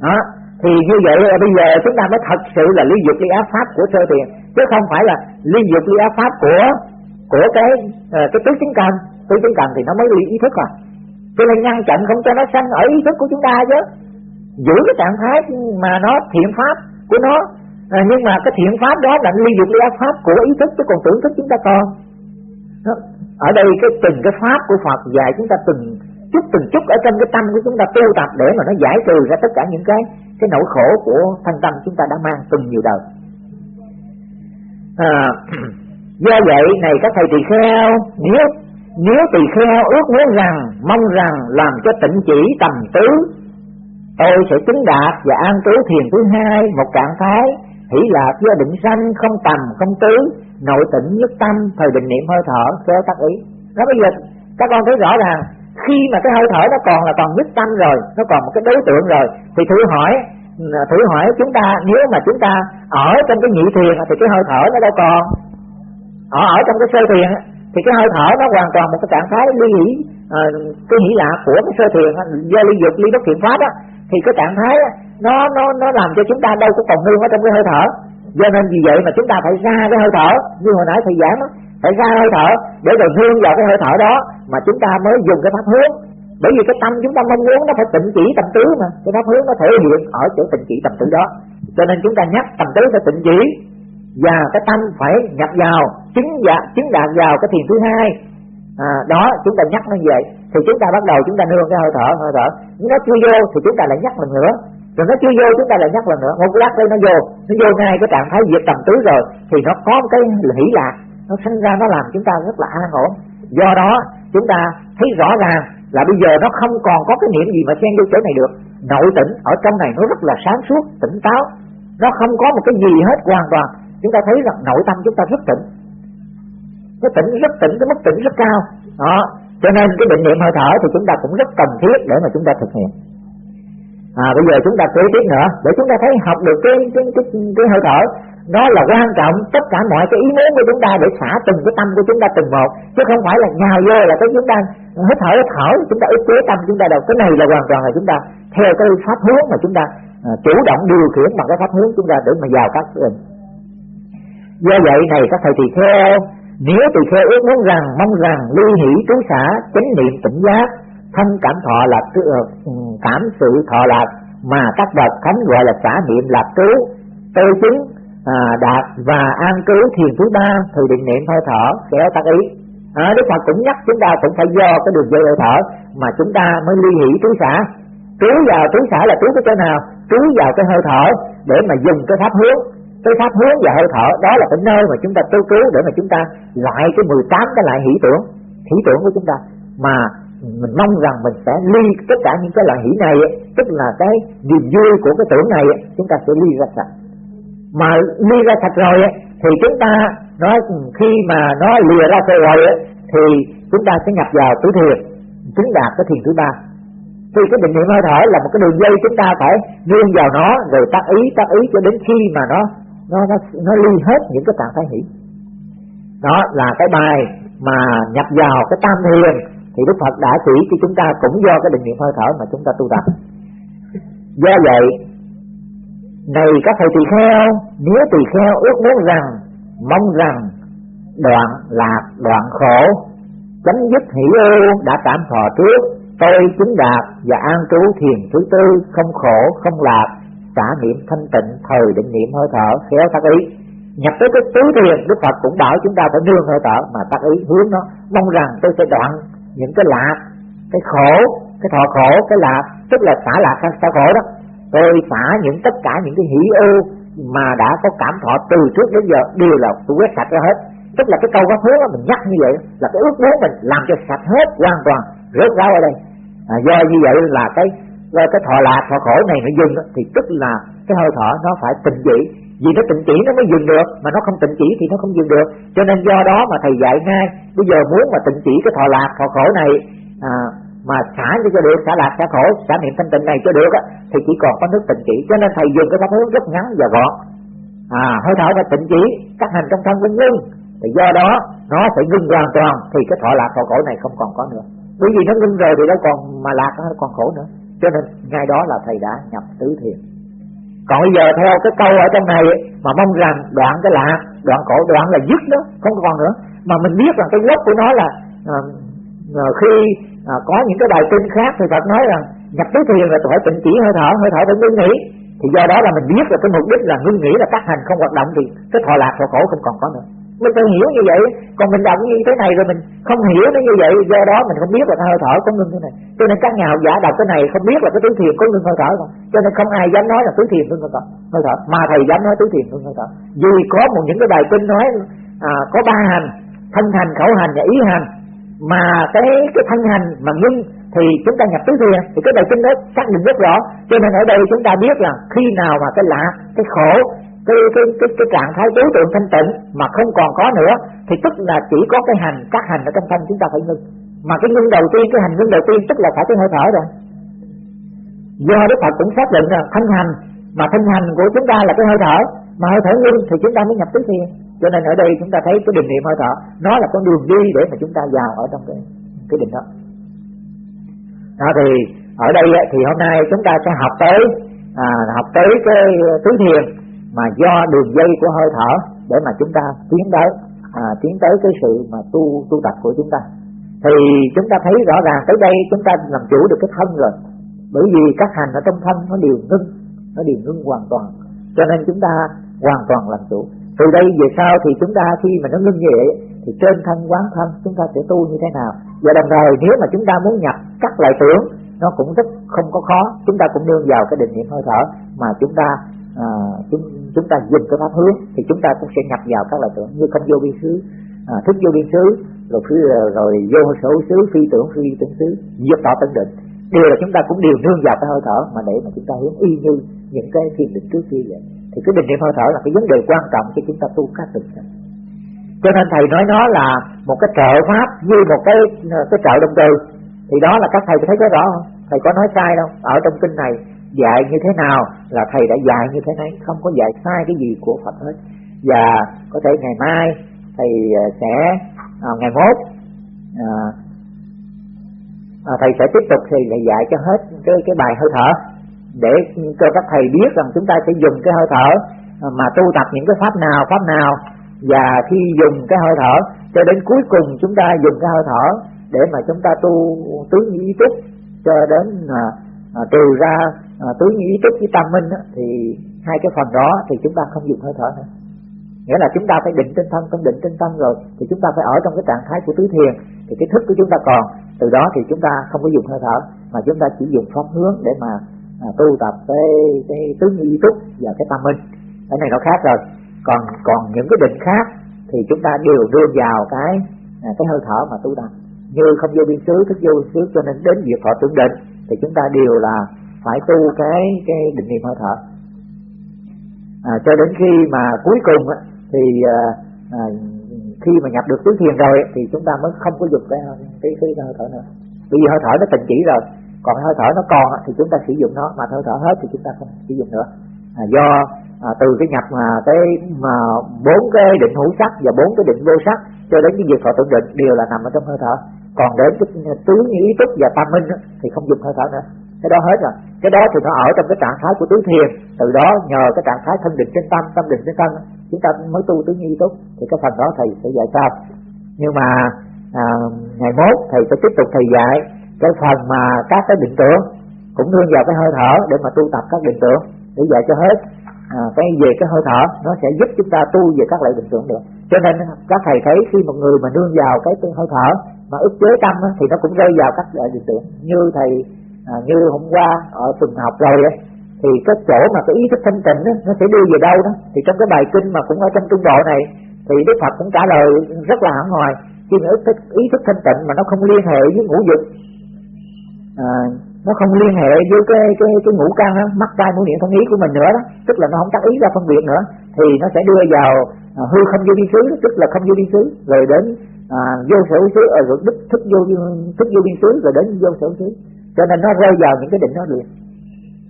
Đó, thì như vậy là bây giờ chúng ta mới thật sự là ly dục ly áp pháp của sơ thiền, chứ không phải là ly dục ly áp pháp của của cái ờ, cái tứ chứng cần. Tứ chứng cần thì nó mới ly ý thức à. Cho nên ngăn chặn không cho nó sanh ở ý thức của chúng ta chứ giữ cái trạng thái mà nó thiện pháp của nó. À, nhưng mà cái thiện pháp đó là ly dục ly ác pháp của ý thức chứ còn tưởng thức chúng ta còn. Ở đây cái từng cái pháp của Phật dạy chúng ta từng chút từng chút ở trong cái tâm của chúng ta tu tập để mà nó giải trừ ra tất cả những cái cái nỗi khổ của thân tâm chúng ta đã mang từng nhiều đời. À, do vậy này các thầy tỳ kheo nếu nếu tỳ kheo ước muốn rằng mong rằng làm cho tịnh chỉ tầm tứ tôi sẽ chứng đạt và an trú thiền thứ hai một trạng thái. Hỷ lạc do định sanh không tầm không tứ nội tỉnh nhất tâm thời định niệm hơi thở kéo tác ý. Nó bây giờ các con thấy rõ ràng khi mà cái hơi thở nó còn là còn nhất tâm rồi nó còn một cái đối tượng rồi thì thử hỏi à, thử hỏi chúng ta nếu mà chúng ta ở trong cái nhị thiền thì cái hơi thở nó đâu còn? Ở ở trong cái sơ thiền thì cái hơi thở nó hoàn toàn một cái trạng thái ly hỷ à, cái hỷ lạc của cái sơ thiền do ly dục ly bất thiện pháp á thì cái trạng thái nó nó nó làm cho chúng ta đâu có còn nương ở trong cái hơi thở. Do nên vì vậy mà chúng ta phải ra cái hơi thở. Như hồi nãy thầy giảng đó phải ra hơi thở để rồi nương vào cái hơi thở đó mà chúng ta mới dùng cái pháp hướng. Bởi vì cái tâm chúng ta mong muốn nó phải tịnh chỉ tâm tứ mà. Cái pháp hướng nó thể hiện ở chỗ tịnh chỉ tâm tứ đó. Cho nên chúng ta nhắc tâm tứ phải tịnh chỉ và cái tâm phải nhập vào chứng dạ, chứng đạt vào cái thiền thứ hai. À, đó chúng ta nhắc nó vậy thì chúng ta bắt đầu chúng ta nương cái hơi thở hơi thở. Nó chưa vô thì chúng ta lại nhắc lần nữa. Rồi nó chưa vô chúng ta lại nhắc lần nữa. Một lát đây nó vô. Nó vô ngay cái trạng thái diệt tầm tứ rồi thì nó có một cái hỷ lạc. Nó sinh ra, nó làm chúng ta rất là an ổn. Do đó, chúng ta thấy rõ ràng là bây giờ nó không còn có cái niệm gì mà xen vô chỗ này được. Nội tỉnh ở trong này nó rất là sáng suốt, tỉnh táo. Nó không có một cái gì hết, hoàn toàn. Chúng ta thấy rằng nội tâm chúng ta rất tỉnh. Nó tỉnh, rất tỉnh, cái mức tỉnh rất cao. Đó cho nên cái định niệm hơi thở thì chúng ta cũng rất cần thiết để mà chúng ta thực hiện à bây giờ chúng ta kế tiếp nữa để chúng ta thấy học được cái cái cái, cái hơi thở đó là quan trọng tất cả mọi cái ý muốn của chúng ta để xả từng cái tâm của chúng ta từng một chứ không phải là nhào vô là cái chúng ta hít thở hít thở chúng ta ức chế tâm chúng ta đâu cái này là hoàn toàn là chúng ta theo cái pháp hướng mà chúng ta à, chủ động điều khiển bằng cái pháp hướng chúng ta để mà vào các định do vậy này các thầy thì theo nếu tỳ kheo ước muốn rằng mong rằng ly hỷ trú xả chánh niệm tỉnh giác thân cảm thọ là ờ, ừ, cảm sự thọ lạc mà các bậc thánh gọi là xả niệm lạc trú tư chứng à, đạt và an trú thiền thứ ba thì định niệm hơi thở kéo tác ý. À, Đức Phật cũng nhắc chúng ta cũng phải do cái đường dây hơi thở mà chúng ta mới ly hỷ trú xả. Trú vào trú xả là trú cái chỗ nào? Trú vào cái hơi thở để mà dùng cái pháp hướng cái pháp hướng và hơi thở, đó là cái nơi mà chúng ta tu cứu để mà chúng ta loại cái 18 cái loại hỷ tưởng hỷ tưởng của chúng ta. Mà mình mong rằng mình sẽ ly tất cả những cái loại hỷ này, tức là cái niềm vui của cái tưởng này, chúng ta sẽ ly ra sạch. Mà ly ra sạch rồi, thì chúng ta nói khi mà nó lìa ra rồi, thì chúng ta sẽ nhập vào tứ thiền, chứng đạt cái thiền thứ ba. Thì cái định niệm hơi thở là một cái đường dây chúng ta phải nương vào nó, rồi tác ý tác ý cho đến khi mà nó nó nó nó ly hết những cái trạng thái hỷ. Đó là cái bài mà nhập vào cái tam thiền. Thì Đức Phật đã chỉ cho chúng ta cũng do cái định niệm hơi thở mà chúng ta tu tập. Do vậy, này các thầy tỳ kheo, nếu tỳ kheo ước muốn rằng, mong rằng đoạn lạc, đoạn khổ, chấm dứt hỷ ưu đã cảm thọ trước, tôi chứng đạt và an trú thiền thứ tư, không khổ, không lạc xả niệm thanh tịnh thời định niệm hơi thở khéo tác ý. Nhập tới cái tứ thiền đức phật cũng bảo chúng ta phải nương hơi thở mà tác ý hướng nó mong rằng tôi sẽ đoạn những cái lạc cái khổ cái thọ khổ cái lạc tức là xả lạc xả khổ đó. Tôi xả những tất cả những cái hỷ ưu mà đã có cảm thọ từ trước đến giờ đều là tôi quét sạch ra hết. Tức là cái câu pháp hướng mình nhắc như vậy là cái ước muốn mình làm cho sạch hết hoàn toàn rớt ráo ở đây. À, do như vậy là cái cái thọ lạc thọ khổ này nó dừng thì tức là cái hơi thở nó phải tịnh chỉ. Vì nó tịnh chỉ nó mới dừng được mà nó không tịnh chỉ thì nó không dừng được. Cho nên do đó mà thầy dạy ngay bây giờ muốn mà tịnh chỉ cái thọ lạc thọ khổ này à, mà xả cho được xả lạc xả khổ xả niệm thanh tịnh này cho được á thì chỉ còn có nước tịnh chỉ. Cho nên thầy dùng cái pháp hướng rất ngắn và gọn. À hơi thở và tịnh chỉ các hành trong thân vinh ngưng thì do đó nó sẽ ngưng hoàn toàn thì cái thọ lạc thọ khổ này không còn có nữa. Bởi vì nó ngưng rồi thì nó còn mà lạc nó còn khổ nữa cho nên ngay đó là thầy đã nhập tứ thiền. Còn bây giờ theo cái câu ở trong này mà mong rằng đoạn cái lạc đoạn cổ, đoạn là dứt đó không còn nữa. Mà mình biết rằng cái gốc của nó là à, à khi à, có những cái bài kinh khác thì Phật nói rằng nhập tứ thiền là phải tịnh chỉ hơi thở hơi thở phải ngưng nghỉ. Thì do đó là mình biết là cái mục đích là ngưng nghỉ là các hành không hoạt động thì cái thọ lạc thọ khổ không còn có nữa mình phải hiểu như vậy còn mình đọc như thế này rồi mình không hiểu nó như vậy do đó mình không biết là cái hơi thở có ngưng thế này. Cho nên các nhà học giả đọc cái này không biết là cái tứ thiền có ngưng hơi thở không. Cho nên không ai dám nói là tứ thiền ngưng hơi thở hơi thở mà thầy dám nói tứ thiền ngưng hơi thở. Vì có một những cái bài kinh nói à, có ba hành thân hành khẩu hành và ý hành mà cái cái thân hành mà ngưng thì chúng ta nhập tứ thiền thì cái bài kinh đó xác định rất rõ. Cho nên ở đây chúng ta biết là khi nào mà cái lạ cái khổ cái cái cái cái trạng thái đối tượng thanh tịnh mà không còn có nữa thì tức là chỉ có cái hành các hành ở trong thân chúng ta phải ngưng. Mà cái ngưng đầu tiên cái hành ngưng đầu tiên tức là phải cái hơi thở rồi. Do đức phật cũng xác định là thân hành mà thân hành của chúng ta là cái hơi thở mà hơi thở ngưng thì chúng ta mới nhập tứ thiền cho nên ở đây chúng ta thấy cái định niệm hơi thở nó là con đường đi để mà chúng ta vào ở trong cái cái định đó. Đó thì ở đây thì hôm nay chúng ta sẽ học tới à, học tới cái tứ thiền mà do đường dây của hơi thở để mà chúng ta tiến tới à, tiến tới cái sự mà tu tu tập của chúng ta. Thì chúng ta thấy rõ ràng tới đây chúng ta làm chủ được cái thân rồi. Bởi vì các hành ở trong thân nó đều ngưng nó đều ngưng hoàn toàn. Cho nên chúng ta hoàn toàn làm chủ. Từ đây về sau thì chúng ta khi mà nó ngưng như vậy thì trên thân quán thân chúng ta sẽ tu như thế nào. Và đồng thời nếu mà chúng ta muốn nhập các loại tưởng nó cũng rất không có khó. Chúng ta cũng nương vào cái định niệm hơi thở mà chúng ta à, chúng chúng ta dùng cái pháp hướng thì chúng ta cũng sẽ nhập vào các loại tưởng như không vô biên xứ à, thức vô biên xứ rồi phi, à, rồi vô sở xứ phi tưởng phi tưởng xứ diệt tỏ tân định. Đều là chúng ta cũng đều nương vào cái hơi thở mà để mà chúng ta hướng y như những cái thiền định trước kia vậy. Thì cái định niệm hơi thở là cái vấn đề quan trọng cho chúng ta tu các định cho nên thầy nói nó là một cái trợ pháp như một cái cái trợ động từ. Thì đó là các thầy thấy có rõ không? Thầy có nói sai đâu? Ở trong kinh này dạy như thế nào là thầy đã dạy như thế này. Không có dạy sai cái gì của Phật hết. Và có thể ngày mai thầy à, sẽ à, ngày mốt à, à, thầy sẽ tiếp tục thì lại dạy cho hết cái cái bài hơi thở. Để cho các thầy biết rằng chúng ta sẽ dùng cái hơi thở à, mà tu tập những cái pháp nào pháp nào. Và khi dùng cái hơi thở cho đến cuối cùng chúng ta dùng cái hơi thở để mà chúng ta tu tứ ý túc cho đến à, à, trừ ra à, tứ ý túc với tam minh á, thì hai cái phần đó thì chúng ta không dùng hơi thở nữa. Nghĩa là chúng ta phải định trên thân không định trên tâm rồi thì chúng ta phải ở trong cái trạng thái của tứ thiền thì cái thức của chúng ta còn. Từ đó thì chúng ta không có dùng hơi thở mà chúng ta chỉ dùng pháp hướng để mà à, tu tập cái cái tứ ý túc và cái tâm minh cái này nó khác rồi. Còn còn những cái định khác thì chúng ta đều đưa vào cái à, cái hơi thở mà tu tập. Như không vô biên xứ thức vô biên xứ cho nên đến việc họ tưởng định thì chúng ta đều là phải tu cái cái định niệm hơi thở. À, cho đến khi mà cuối cùng á thì à, à, khi mà nhập được tứ thiền rồi thì chúng ta mới không có dùng cái cái cái, cái hơi thở nữa. Bởi vì hơi thở nó tịnh chỉ rồi còn hơi thở nó còn thì chúng ta sử dụng nó mà hơi thở hết thì chúng ta không sử dụng nữa. À, do à, từ cái nhập mà cái mà bốn cái định hữu sắc và bốn cái định vô sắc cho đến cái việc thọ tưởng định đều là nằm ở trong hơi thở. Còn đến cái tứ như ý túc và tam minh thì không dùng hơi thở nữa. Cái đó hết rồi cái đó thì nó ở trong cái trạng thái của tứ thiền. Từ đó nhờ cái trạng thái thân định trên tâm tâm định trên thân chúng ta mới tu tứ như tốt túc thì cái phần đó thầy sẽ dạy sau. Nhưng mà à, ngày mốt thầy sẽ tiếp tục thầy dạy cái phần mà các cái định tưởng cũng nương vào cái hơi thở để mà tu tập các định tưởng để dạy cho hết. À, cái về cái hơi thở nó sẽ giúp chúng ta tu về các loại định tưởng được. Cho nên các thầy thấy khi một người mà nương vào cái, hơi thở mà ức chế tâm thì nó cũng rơi vào các loại định tưởng. Như thầy à, như hôm qua ở tuần học rồi đấy thì cái chỗ mà cái ý thức thanh tịnh đó, nó sẽ đưa về đâu đó. Thì trong cái bài kinh mà cũng ở trong trung bộ này thì đức phật cũng trả lời rất là hẳn hoài khi mà ý thức, ý thức thanh tịnh mà nó không liên hệ với ngũ dục. À, nó không liên hệ với cái cái cái ngũ căn mắt tai mũi miệng thân ý của mình nữa đó. Tức là nó không tác ý ra phân biệt nữa thì nó sẽ đưa vào à, hư không vô biên xứ tức là không vô biên xứ rồi đến à, vô sở xứ ở rồi đức thức vô thức vô biên xứ rồi đến vô sở xứ cho nên nó rơi vào những cái định đó liền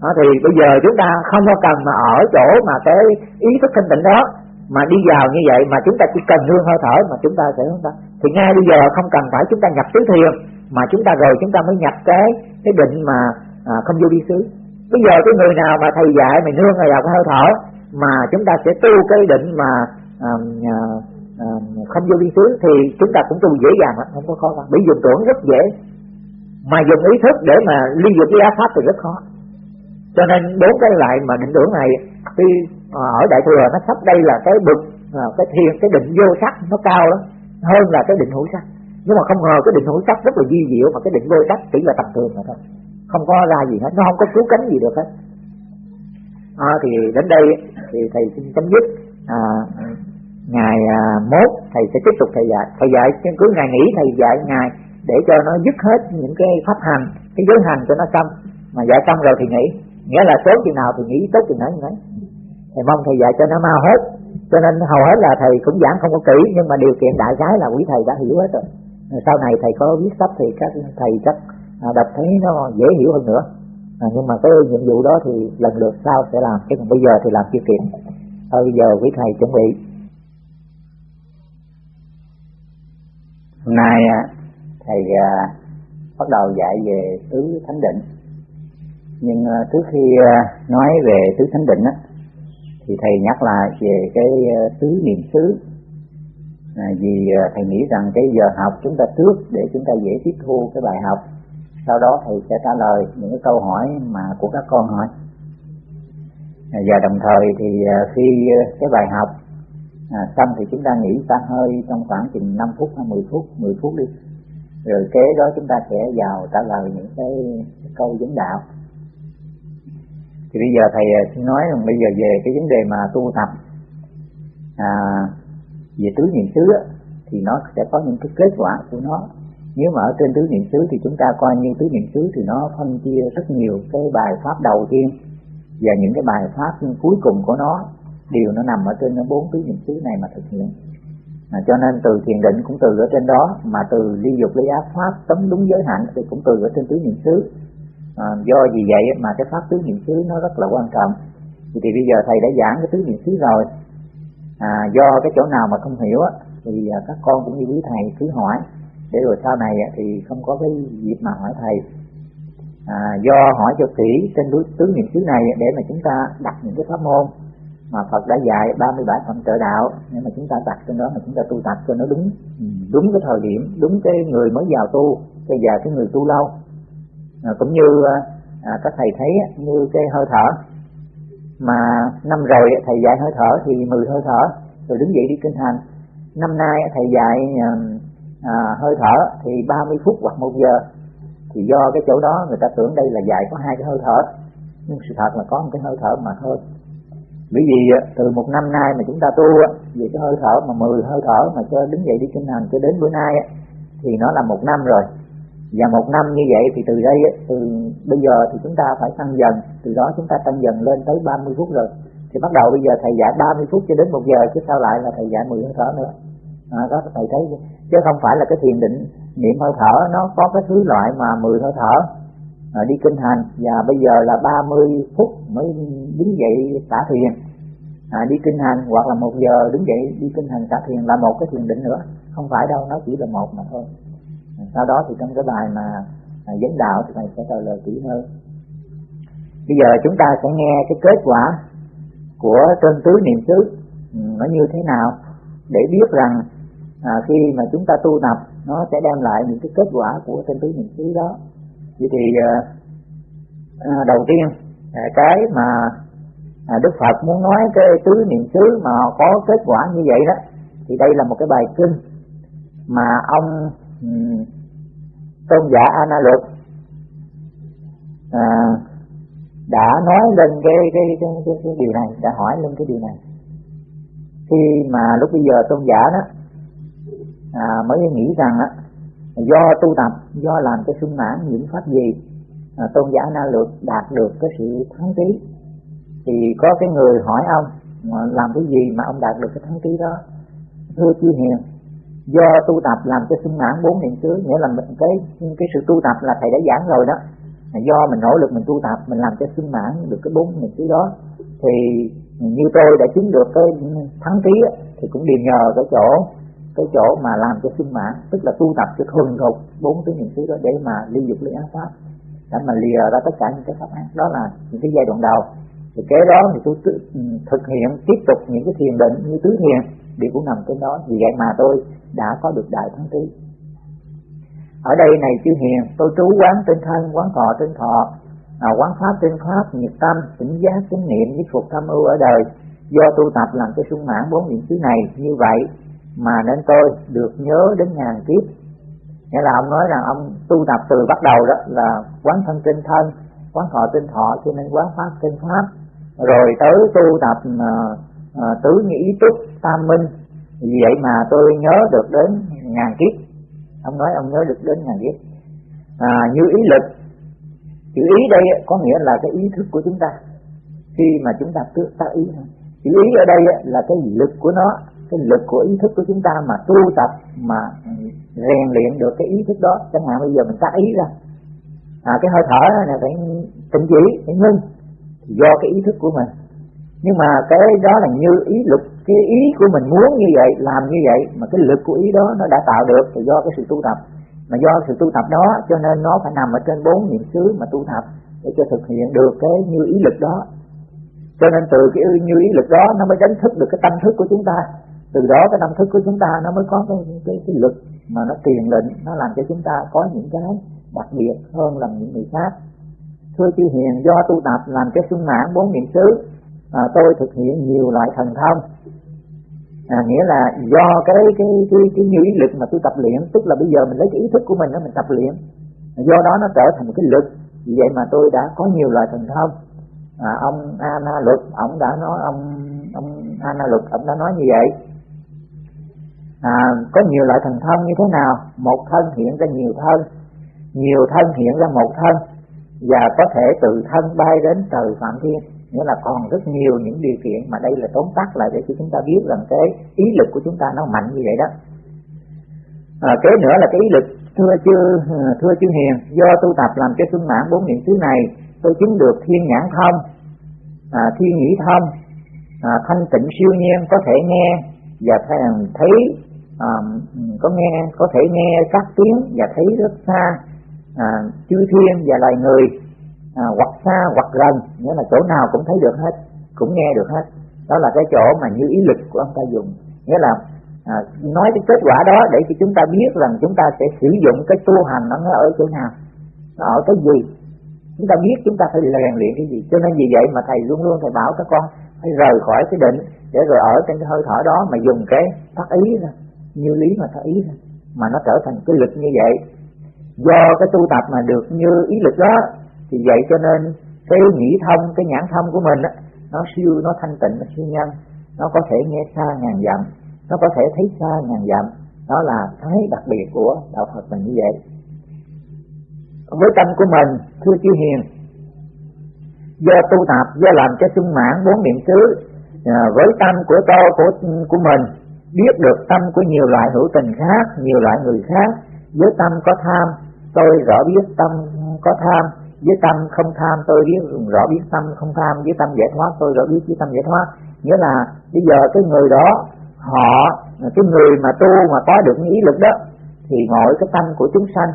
đó, thì bây giờ chúng ta không có cần mà ở chỗ mà cái ý thức thanh tịnh đó mà đi vào như vậy mà chúng ta chỉ cần nương hơi thở mà chúng ta sẽ chúng ta thì ngay bây giờ không cần phải chúng ta nhập tứ thiền mà chúng ta rồi chúng ta mới nhập cái cái định mà à, không vô đi xứ. Bây giờ cái người nào mà thầy dạy mình nương vào cái hơi thở mà chúng ta sẽ tu cái định mà à, à, à, không vô biên xứ thì chúng ta cũng tu dễ dàng lắm không có khó khăn. Bị dùng tưởng rất dễ mà dùng ý thức để mà ly dục với pháp thì rất khó. Cho nên bốn cái lại mà định tưởng này khi à, ở đại thừa nó sắp đây là cái bực à, cái thiền cái định vô sắc nó cao lắm hơn là cái định hữu sắc. Nhưng mà không ngờ cái định hữu sắc rất là di diệu mà cái định vô sắc chỉ là tầm thường mà thôi. Không có ra gì hết nó không có cứu cánh gì được hết. À, thì đến đây thì thầy xin chấm dứt. À, ngày à, mốt thầy sẽ tiếp tục thầy dạy. Thầy dạy cứ ngày nghỉ thầy dạy ngày để cho nó dứt hết những cái pháp hành cái giới hành cho nó xong. Mà dạy xong rồi thì nghỉ. Nghĩa là tốt chừng nào thì nghĩ tốt chừng nào như đấy thầy mong thầy dạy cho nó mau hết. Cho nên hầu hết là thầy cũng giảng không có kỹ nhưng mà điều kiện đại khái là quý thầy đã hiểu hết rồi. Sau này thầy có viết sách thì các thầy chắc à, đọc thấy nó dễ hiểu hơn nữa. À, nhưng mà cái nhiệm vụ đó thì lần lượt sau sẽ làm. Chứ còn bây giờ thì làm chưa kịp. Thôi bây giờ quý thầy chuẩn bị. Hôm nay à, thầy à, bắt đầu dạy về tứ thánh định. Nhưng à, trước khi à, nói về tứ thánh định á, thì thầy nhắc lại về cái à, tứ niệm xứ. À, vì à, thầy nghĩ rằng cái giờ học chúng ta trước để chúng ta dễ tiếp thu cái bài học. Sau đó thầy sẽ trả lời những cái câu hỏi mà của các con hỏi. À, và đồng thời thì à, khi à, cái bài học à, xong thì chúng ta nghỉ ta hơi trong khoảng chừng 5 phút hay 10 phút 10 phút đi rồi kế đó chúng ta sẽ vào trả lời những cái, câu vấn đạo. Thì bây giờ thầy ờ, xin nói rằng bây giờ về cái vấn đề mà tu tập à, về tứ niệm xứ thì nó sẽ có những cái kết quả của nó. Nếu mà ở trên tứ niệm xứ thì chúng ta coi như tứ niệm xứ thì nó phân chia rất nhiều cái bài pháp đầu tiên và những cái bài pháp cuối cùng của nó đều nó nằm ở trên bốn tứ niệm xứ này mà thực hiện à, cho nên từ thiền định cũng từ ở trên đó mà từ ly dục ly ác pháp tấm đúng giới hạnh thì cũng từ ở trên tứ niệm xứ. À, do vì vậy mà cái pháp tứ niệm xứ nó rất là quan trọng. Thì, thì bây giờ thầy đã giảng cái tứ niệm xứ rồi. À, do cái chỗ nào mà không hiểu thì à, các con cũng như quý thầy cứ hỏi. Để rồi sau này thì không có cái dịp mà hỏi thầy. À, do hỏi cho kỹ trên tứ niệm xứ này để mà chúng ta đặt những cái pháp môn mà Phật đã dạy 37 phẩm trợ đạo. Nhưng mà chúng ta đặt trên đó mà chúng ta tu tập cho nó đúng. Ừ, đúng cái thời điểm đúng cái người mới vào tu cái già cái người tu lâu. À, cũng như à, các thầy thấy như cái hơi thở. Mà năm rồi thầy dạy hơi thở thì 10 hơi thở rồi đứng dậy đi kinh hành. Năm nay thầy dạy à, à, hơi thở thì 30 phút hoặc một giờ. Thì do cái chỗ đó người ta tưởng đây là dạy có hai cái hơi thở. Nhưng sự thật là có một cái hơi thở mà thôi bởi vì à, từ một năm nay mà chúng ta tu à, về cái hơi thở mà 10 hơi thở mà cho đứng dậy đi kinh hành cho đến bữa nay à, thì nó là một năm rồi. Và một năm như vậy thì từ đây từ bây giờ thì chúng ta phải tăng dần. Từ đó chúng ta tăng dần lên tới 30 phút rồi. Thì bắt đầu bây giờ thầy dạy 30 phút cho đến một giờ chứ sao lại là thầy dạy 10 hơi thở nữa? À, đó thầy thấy chứ không phải là cái thiền định niệm hơi thở nó có cái thứ loại mà 10 hơi thở à, đi kinh hành. Và bây giờ là 30 phút mới đứng dậy xả thiền à, đi kinh hành hoặc là một giờ đứng dậy đi kinh hành cả thiền là một cái thiền định nữa. Không phải đâu nó chỉ là một mà thôi. À, sau đó thì trong cái bài mà à, dẫn đạo thì thầy sẽ trả lời kỹ hơn. Bây giờ chúng ta sẽ nghe cái kết quả của trên tứ niệm xứ. Ừ, nó như thế nào? Để biết rằng à, khi mà chúng ta tu tập nó sẽ đem lại những cái kết quả của tinh tứ niệm xứ đó. Vậy thì à, à đầu tiên à, cái mà à, Đức Phật muốn nói cái tứ niệm xứ mà có kết quả như vậy đó thì đây là một cái bài kinh mà ông um, tôn giả Ana Luật à, đã nói lên cái cái, cái cái cái điều này đã hỏi lên cái điều này. Khi mà lúc bây giờ tôn giả đó à, mới nghĩ rằng á do tu tập do làm cái sung mãn những pháp gì à, tôn giả na lược đạt được cái sự thắng trí thì có cái người hỏi ông làm cái gì mà ông đạt được cái thắng trí đó? Thưa chư hiền, do tu tập làm cho sung mãn bốn niệm xứ, nghĩa là mình cái cái sự tu tập là thầy đã giảng rồi đó. Do mình nỗ lực mình tu tập, mình làm cho sung mãn được cái bốn niệm xứ đó. Thì như tôi đã chứng được cái thắng trí thì cũng đều nhờ cái chỗ cái chỗ mà làm cho sung mãn tức là tu tập cho thuần thục bốn cái niệm xứ đó để mà ly dục ly ác pháp, để mà lìa ra tất cả những cái pháp ác. Đó là những cái giai đoạn đầu thì cái đó thì tôi ừ, thực hiện tiếp tục những cái thiền định như tứ thiền đều cũng nằm trên đó. Vì vậy mà tôi đã có được đại thắng trí. Ở đây này chư hiền tôi trú quán trên thân quán thọ trên thọ à, quán pháp trên pháp nhiệt tâm tỉnh giác chánh niệm với phục tham ưu ở đời. Do tu tập làm cho sung mãn bốn niệm xứ này như vậy mà nên tôi được nhớ đến ngàn kiếp. Nghĩa là ông nói rằng ông tu tập từ bắt đầu đó là quán thân trên thân quán thọ trên thọ cho nên quán pháp trên pháp rồi tới tu tập uh, uh, tứ nhĩ túc tam minh. Vì vậy mà tôi nhớ được đến ngàn kiếp. Ông nói ông nhớ được đến ngàn kiếp. À, như ý lực. Chữ ý đây có nghĩa là cái ý thức của chúng ta. Khi mà chúng ta tự ta ý. Chữ ý ở đây là cái lực của nó cái lực của ý thức của chúng ta mà tu tập mà rèn luyện được cái ý thức đó. Chẳng hạn bây giờ mình ta ý ra. À, cái hơi thở này phải tĩnh chỉ phải ngưng do cái ý thức của mình. Nhưng mà cái đó là như ý lực cái ý của mình muốn như vậy làm như vậy mà cái lực của ý đó nó đã tạo được thì do cái sự tu tập. Mà do sự tu tập đó cho nên nó phải nằm ở trên bốn niệm xứ mà tu tập để cho thực hiện được cái như ý lực đó. Cho nên từ cái như ý lực đó nó mới đánh thức được cái tâm thức của chúng ta. Từ đó cái tâm thức của chúng ta nó mới có cái cái, cái lực mà nó tiền lệnh nó làm cho chúng ta có những cái đặc biệt hơn là những người khác thưa chư hiền do tu tập làm cái sung mãn bốn niệm xứ à, tôi thực hiện nhiều loại thần thông. À, nghĩa là do cái cái cái cái như ý lực mà tôi tập luyện tức là bây giờ mình lấy cái ý thức của mình đó mình tập luyện. Do đó nó trở thành một cái lực. Vì vậy mà tôi đã có nhiều loại thần thông. À, ông Ana Luật ông đã nói ông ông Ana Luật ông đã nói như vậy. À, có nhiều loại thần thông như thế nào? Một thân hiện ra nhiều thân nhiều thân hiện ra một thân và có thể từ thân bay đến trời phạm thiên. Nghĩa là còn rất nhiều những điều kiện mà đây là tóm tắt lại để cho chúng ta biết rằng cái ý lực của chúng ta nó mạnh như vậy đó. À, kế nữa là cái ý lực thưa chư thưa chư hiền do tu tập làm cho sung mãn bốn niệm xứ này tôi chứng được thiên nhãn thông à, thiên nhĩ thông à, thanh tịnh siêu nhiên có thể nghe và thấy à, à có nghe có thể nghe các tiếng và thấy rất xa à, chư thiên và loài người à, hoặc xa hoặc gần nghĩa là chỗ nào cũng thấy được hết cũng nghe được hết. Đó là cái chỗ mà như ý lực của ông ta dùng. Nghĩa là à, nói cái kết quả đó để cho chúng ta biết rằng chúng ta sẽ sử dụng cái tu hành nó ở chỗ nào nó ở cái gì. Chúng ta biết chúng ta phải rèn luyện cái gì. Cho nên vì vậy mà thầy luôn luôn thầy bảo các con phải rời khỏi cái định để rồi ở trên cái hơi thở đó mà dùng cái phát ý ra như lý mà phát ý ra mà nó trở thành cái lực như vậy do cái tu tập mà được như ý lực đó thì vậy cho nên cái nhĩ thông cái nhãn thông của mình á nó siêu nó thanh tịnh nó siêu nhân. Nó có thể nghe xa ngàn dặm nó có thể thấy xa ngàn dặm. Đó là cái đặc biệt của đạo Phật mình như vậy. Với tâm của mình thưa chư hiền do tu tập do làm cho sung mãn bốn niệm xứ à, với tâm của to của của mình biết được tâm của nhiều loại hữu tình khác nhiều loại người khác với tâm có tham tôi rõ biết tâm có tham, với tâm không tham tôi biết, rõ biết tâm không tham, với tâm giải thoát tôi rõ biết, với tâm giải thoát. Nghĩa là bây giờ cái người đó, họ, cái người mà tu mà có được những ý lực đó, thì ngồi cái tâm của chúng sanh.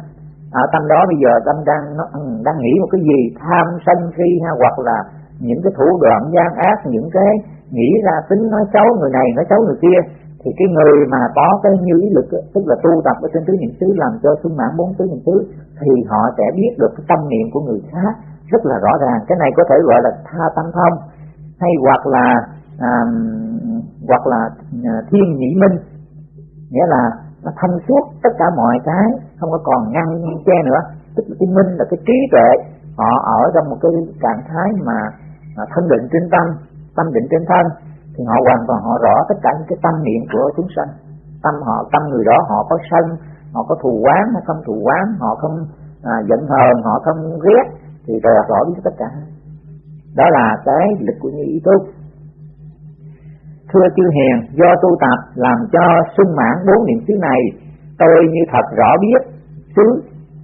Ở tâm đó bây giờ tâm đang, nó ừ, đang nghĩ một cái gì? Tham sân si ha? Hoặc là những cái thủ đoạn gian ác, những cái nghĩ ra tính nói xấu người này, nói xấu người kia thì cái người mà có cái như ý lực tức là tu tập ở trên tứ niệm xứ làm cho sung mãn bốn tứ niệm xứ thì họ sẽ biết được cái tâm niệm của người khác rất là rõ ràng. Cái này có thể gọi là tha tâm thông hay hoặc là à, hoặc là à, thiên nhị minh. Nghĩa là nó thông suốt tất cả mọi cái không có còn ngăn che nữa. Tức là cái minh là cái trí tuệ họ ở trong một cái trạng thái mà, mà thân định trên tâm tâm định trên thân thì họ hoàn toàn họ rõ tất cả những cái tâm niệm của chúng sanh. Tâm họ tâm người đó họ có sân họ có thù quán họ không thù quán họ không à, giận hờn họ không ghét thì rồi rõ biết tất cả. Đó là cái lực của như ý tu thưa chư hiền do tu tập làm cho sung mãn bốn niệm xứ này tôi như thật rõ biết xứ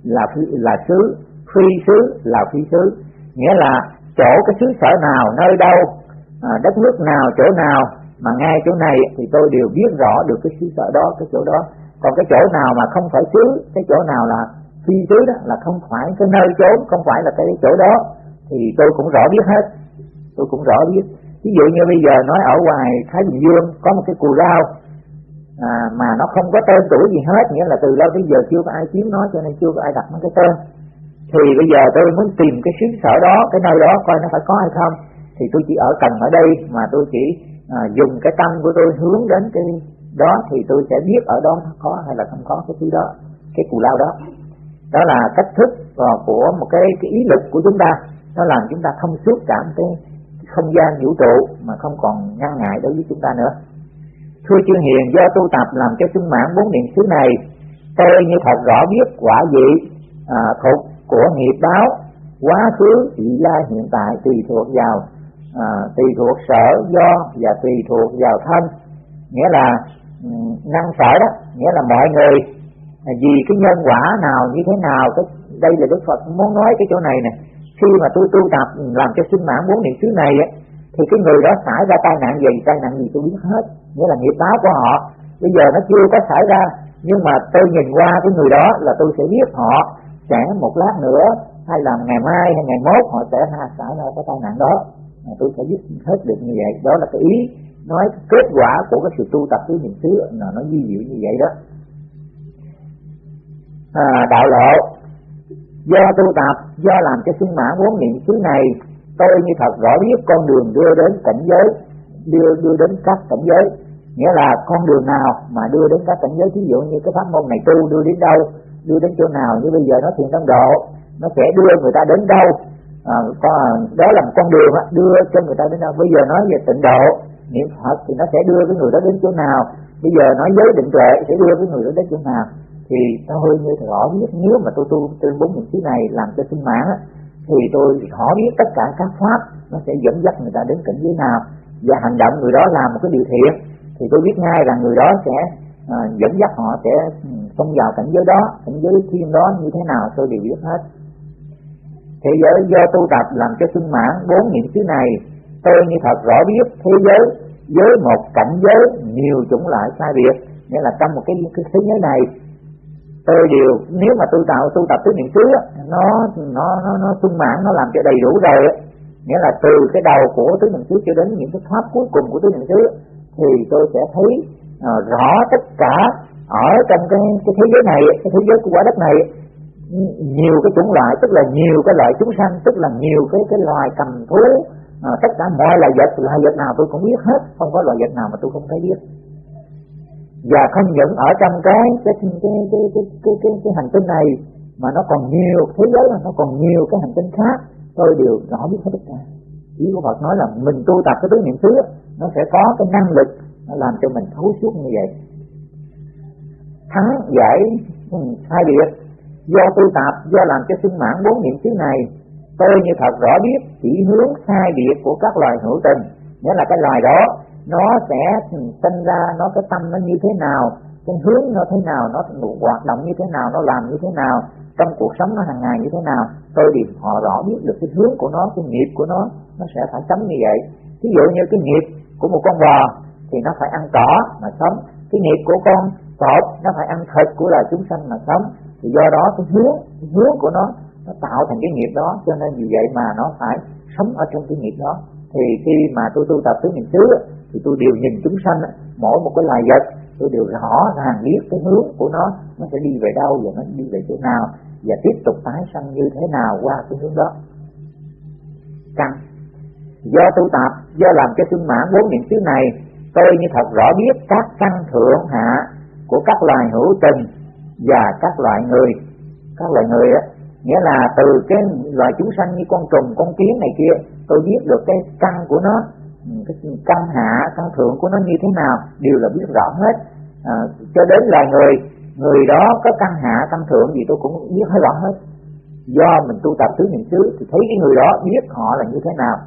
là phi, là xứ phi xứ là phi xứ. Nghĩa là chỗ cái xứ sở nào nơi đâu à, đất nước nào chỗ nào mà ngay chỗ này thì tôi đều biết rõ được cái xứ sở đó cái chỗ đó. Còn cái chỗ nào mà không phải xứ cái chỗ nào là phi xứ đó là không phải cái nơi chốn không phải là cái chỗ đó thì tôi cũng rõ biết hết. Tôi cũng rõ biết. Ví dụ như bây giờ nói ở ngoài Thái Bình Dương có một cái cù lao à, mà nó không có tên tuổi gì hết nghĩa là từ lâu tới giờ chưa có ai chiếm nó cho nên chưa có ai đặt nó cái tên. Thì bây giờ tôi muốn tìm cái xứ sở đó cái nơi đó coi nó phải có hay không thì tôi chỉ ở cần ở đây mà tôi chỉ à, dùng cái tâm của tôi hướng đến cái đó thì tôi sẽ biết ở đó nó có hay là không có cái thứ đó cái cù lao đó. Đó là cách thức à, của một cái, cái ý lực của chúng ta. Nó làm chúng ta thông suốt cảm cái không gian vũ trụ mà không còn ngăn ngại đối với chúng ta nữa. Thưa chư hiền do tu tập làm cho sung mãn bốn niệm xứ này tôi như thật rõ biết quả vị à, thuộc của nghiệp báo quá khứ vị lai hiện tại tùy thuộc vào à, tùy thuộc sở do và tùy thuộc vào thân. Nghĩa là ừ, năng sở đó nghĩa là mọi người à, vì cái nhân quả nào như thế nào cái đây là đức phật muốn nói cái chỗ này nè. Khi mà tôi tu tập ừ, làm cho sinh mạng muốn niệm xứ này ấy, thì cái người đó xảy ra tai nạn gì? Tai nạn gì tôi biết hết. Nghĩa là nghiệp báo của họ. Bây giờ nó chưa có xảy ra nhưng mà tôi nhìn qua cái người đó là tôi sẽ biết họ sẽ một lát nữa hay là ngày mai hay ngày mốt họ sẽ xảy ra cái tai nạn đó tôi sẽ giúp hết được như vậy. Đó là cái ý nói kết quả của cái sự tu tập tứ niệm xứ là nó di diệu như vậy đó. À, đạo lộ do tu tập do làm cho sung mãn vốn niệm xứ này tôi như thật rõ biết con đường đưa đến cảnh giới đưa đưa đến các cảnh giới. Nghĩa là con đường nào mà đưa đến các cảnh giới? Ví dụ như cái pháp môn này tu đưa đến đâu đưa đến chỗ nào? Như bây giờ nó thiền tâm độ nó sẽ đưa người ta đến đâu? À, có, đó là một con đường đưa cho người ta đến đâu. Bây giờ nói về tịnh độ niệm phật thì nó sẽ đưa cái người đó đến chỗ nào? Bây giờ nói giới định tuệ sẽ đưa cái người đó đến chỗ nào? Thì nó hơi như rõ biết nếu mà tôi tu trên bốn những thứ này làm cho sinh mãn thì tôi rõ biết tất cả các pháp nó sẽ dẫn dắt người ta đến cảnh giới nào. Và hành động người đó làm một cái điều thiện thì tôi biết ngay là người đó sẽ à, dẫn dắt họ sẽ ừ, xông vào cảnh giới đó cảnh giới thiên đó như thế nào tôi đều biết hết thế giới do tu tập làm cho sung mãn bốn niệm xứ này. Tôi như thật rõ biết thế giới với một cảnh giới nhiều chủng loại sai biệt. Nghĩa là trong một cái, cái thế giới này tôi đều nếu mà tôi tạo tu tập tứ niệm xứ nó nó nó nó sung mãn nó làm cho đầy đủ rồi nghĩa là từ cái đầu của tứ niệm xứ cho đến những cái pháp cuối cùng của tứ niệm xứ thì tôi sẽ thấy uh, rõ tất cả ở trong cái cái thế giới này cái thế giới của quả đất này nhiều cái chủng loại tức là nhiều cái loại chúng sanh tức là nhiều cái cái loài cầm thú. À, tất cả mọi loài vật loài vật nào tôi cũng biết hết không có loài vật nào mà tôi không thấy biết. Và không những ở trong cái cái cái cái cái cái, cái, cái, cái hành tinh này mà nó còn nhiều thế giới mà nó còn nhiều cái hành tinh khác tôi đều rõ biết hết tất cả. Ý của Phật nói là mình tu tập cái tứ niệm xứ nó sẽ có cái năng lực nó làm cho mình thấu suốt như vậy. Thắng giải ừ, sai hai biệt do tu tập, do làm cho sinh mãn bốn niệm xứ này. Tôi như thật rõ biết, chỉ hướng sai biệt của các loài hữu tình. Nghĩa là cái loài đó, nó sẽ sinh ra, nó cái tâm nó như thế nào, cái hướng nó thế nào, nó hoạt động như thế nào, nó làm như thế nào, trong cuộc sống nó hàng ngày như thế nào. Tôi thì họ rõ biết được cái hướng của nó, cái nghiệp của nó nó sẽ phải sống như vậy. Ví dụ như cái nghiệp của một con bò, thì nó phải ăn cỏ mà sống. Cái nghiệp của con cọp, nó phải ăn thịt của loài chúng sanh mà sống thì do đó cái hướng cái hướng của nó nó tạo thành cái nghiệp đó, cho nên vì vậy mà nó phải sống ở trong cái nghiệp đó. Thì khi mà tôi tu tập tứ niệm xứ thì tôi đều nhìn chúng sanh mỗi một cái loài vật, tôi đều rõ ràng biết cái hướng của nó nó sẽ đi về đâu và nó đi về chỗ nào, và tiếp tục tái sanh như thế nào qua cái hướng đó. Căn. Do tu tập, do làm cho sung mãn bốn niệm xứ này, tôi như thật rõ biết các căn thượng hạ của các loài hữu tình và các loại người. Các loại người á nghĩa là từ cái loài chúng sanh như con trùng con kiến này kia tôi biết được cái căn của nó cái căn hạ căn thượng của nó như thế nào đều là biết rõ hết. À, cho đến là người người đó có căn hạ căn thượng gì tôi cũng biết hết rõ hết. Do mình tu tập tứ niệm xứ thì thấy cái người đó biết họ là như thế nào.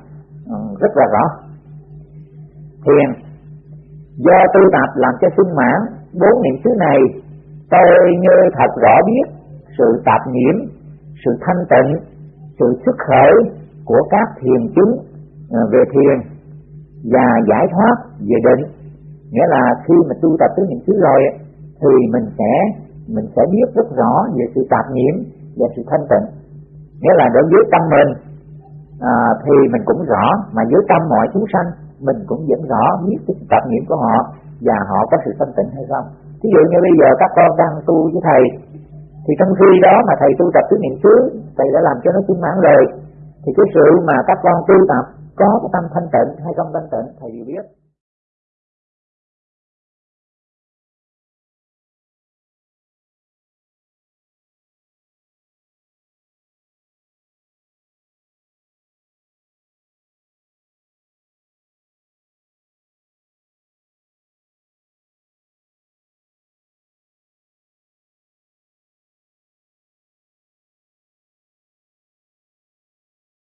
Ừ, rất là rõ. Thiền do tu tập làm cho sung mãn bốn niệm xứ này tôi như thật rõ biết sự tạp nhiễm sự thanh tịnh sự xuất khởi của các thiền chứng à, về thiền và giải thoát về định. Nghĩa là khi mà tu tập tới những thứ rồi thì mình sẽ mình sẽ biết rất rõ về sự tạp nhiễm và sự thanh tịnh. Nghĩa là đối với tâm mình à, thì mình cũng rõ mà với tâm mọi chúng sanh mình cũng vẫn rõ biết cái tạp nhiễm của họ và họ có sự thanh tịnh hay không ví dụ như bây giờ các con đang tu với thầy, thì trong khi đó mà thầy tu tập tứ niệm xứ, thầy đã làm cho nó sung mãn rồi, thì cái sự mà các con tu tập có cái tâm thanh tịnh hay không thanh tịnh, thầy đều biết.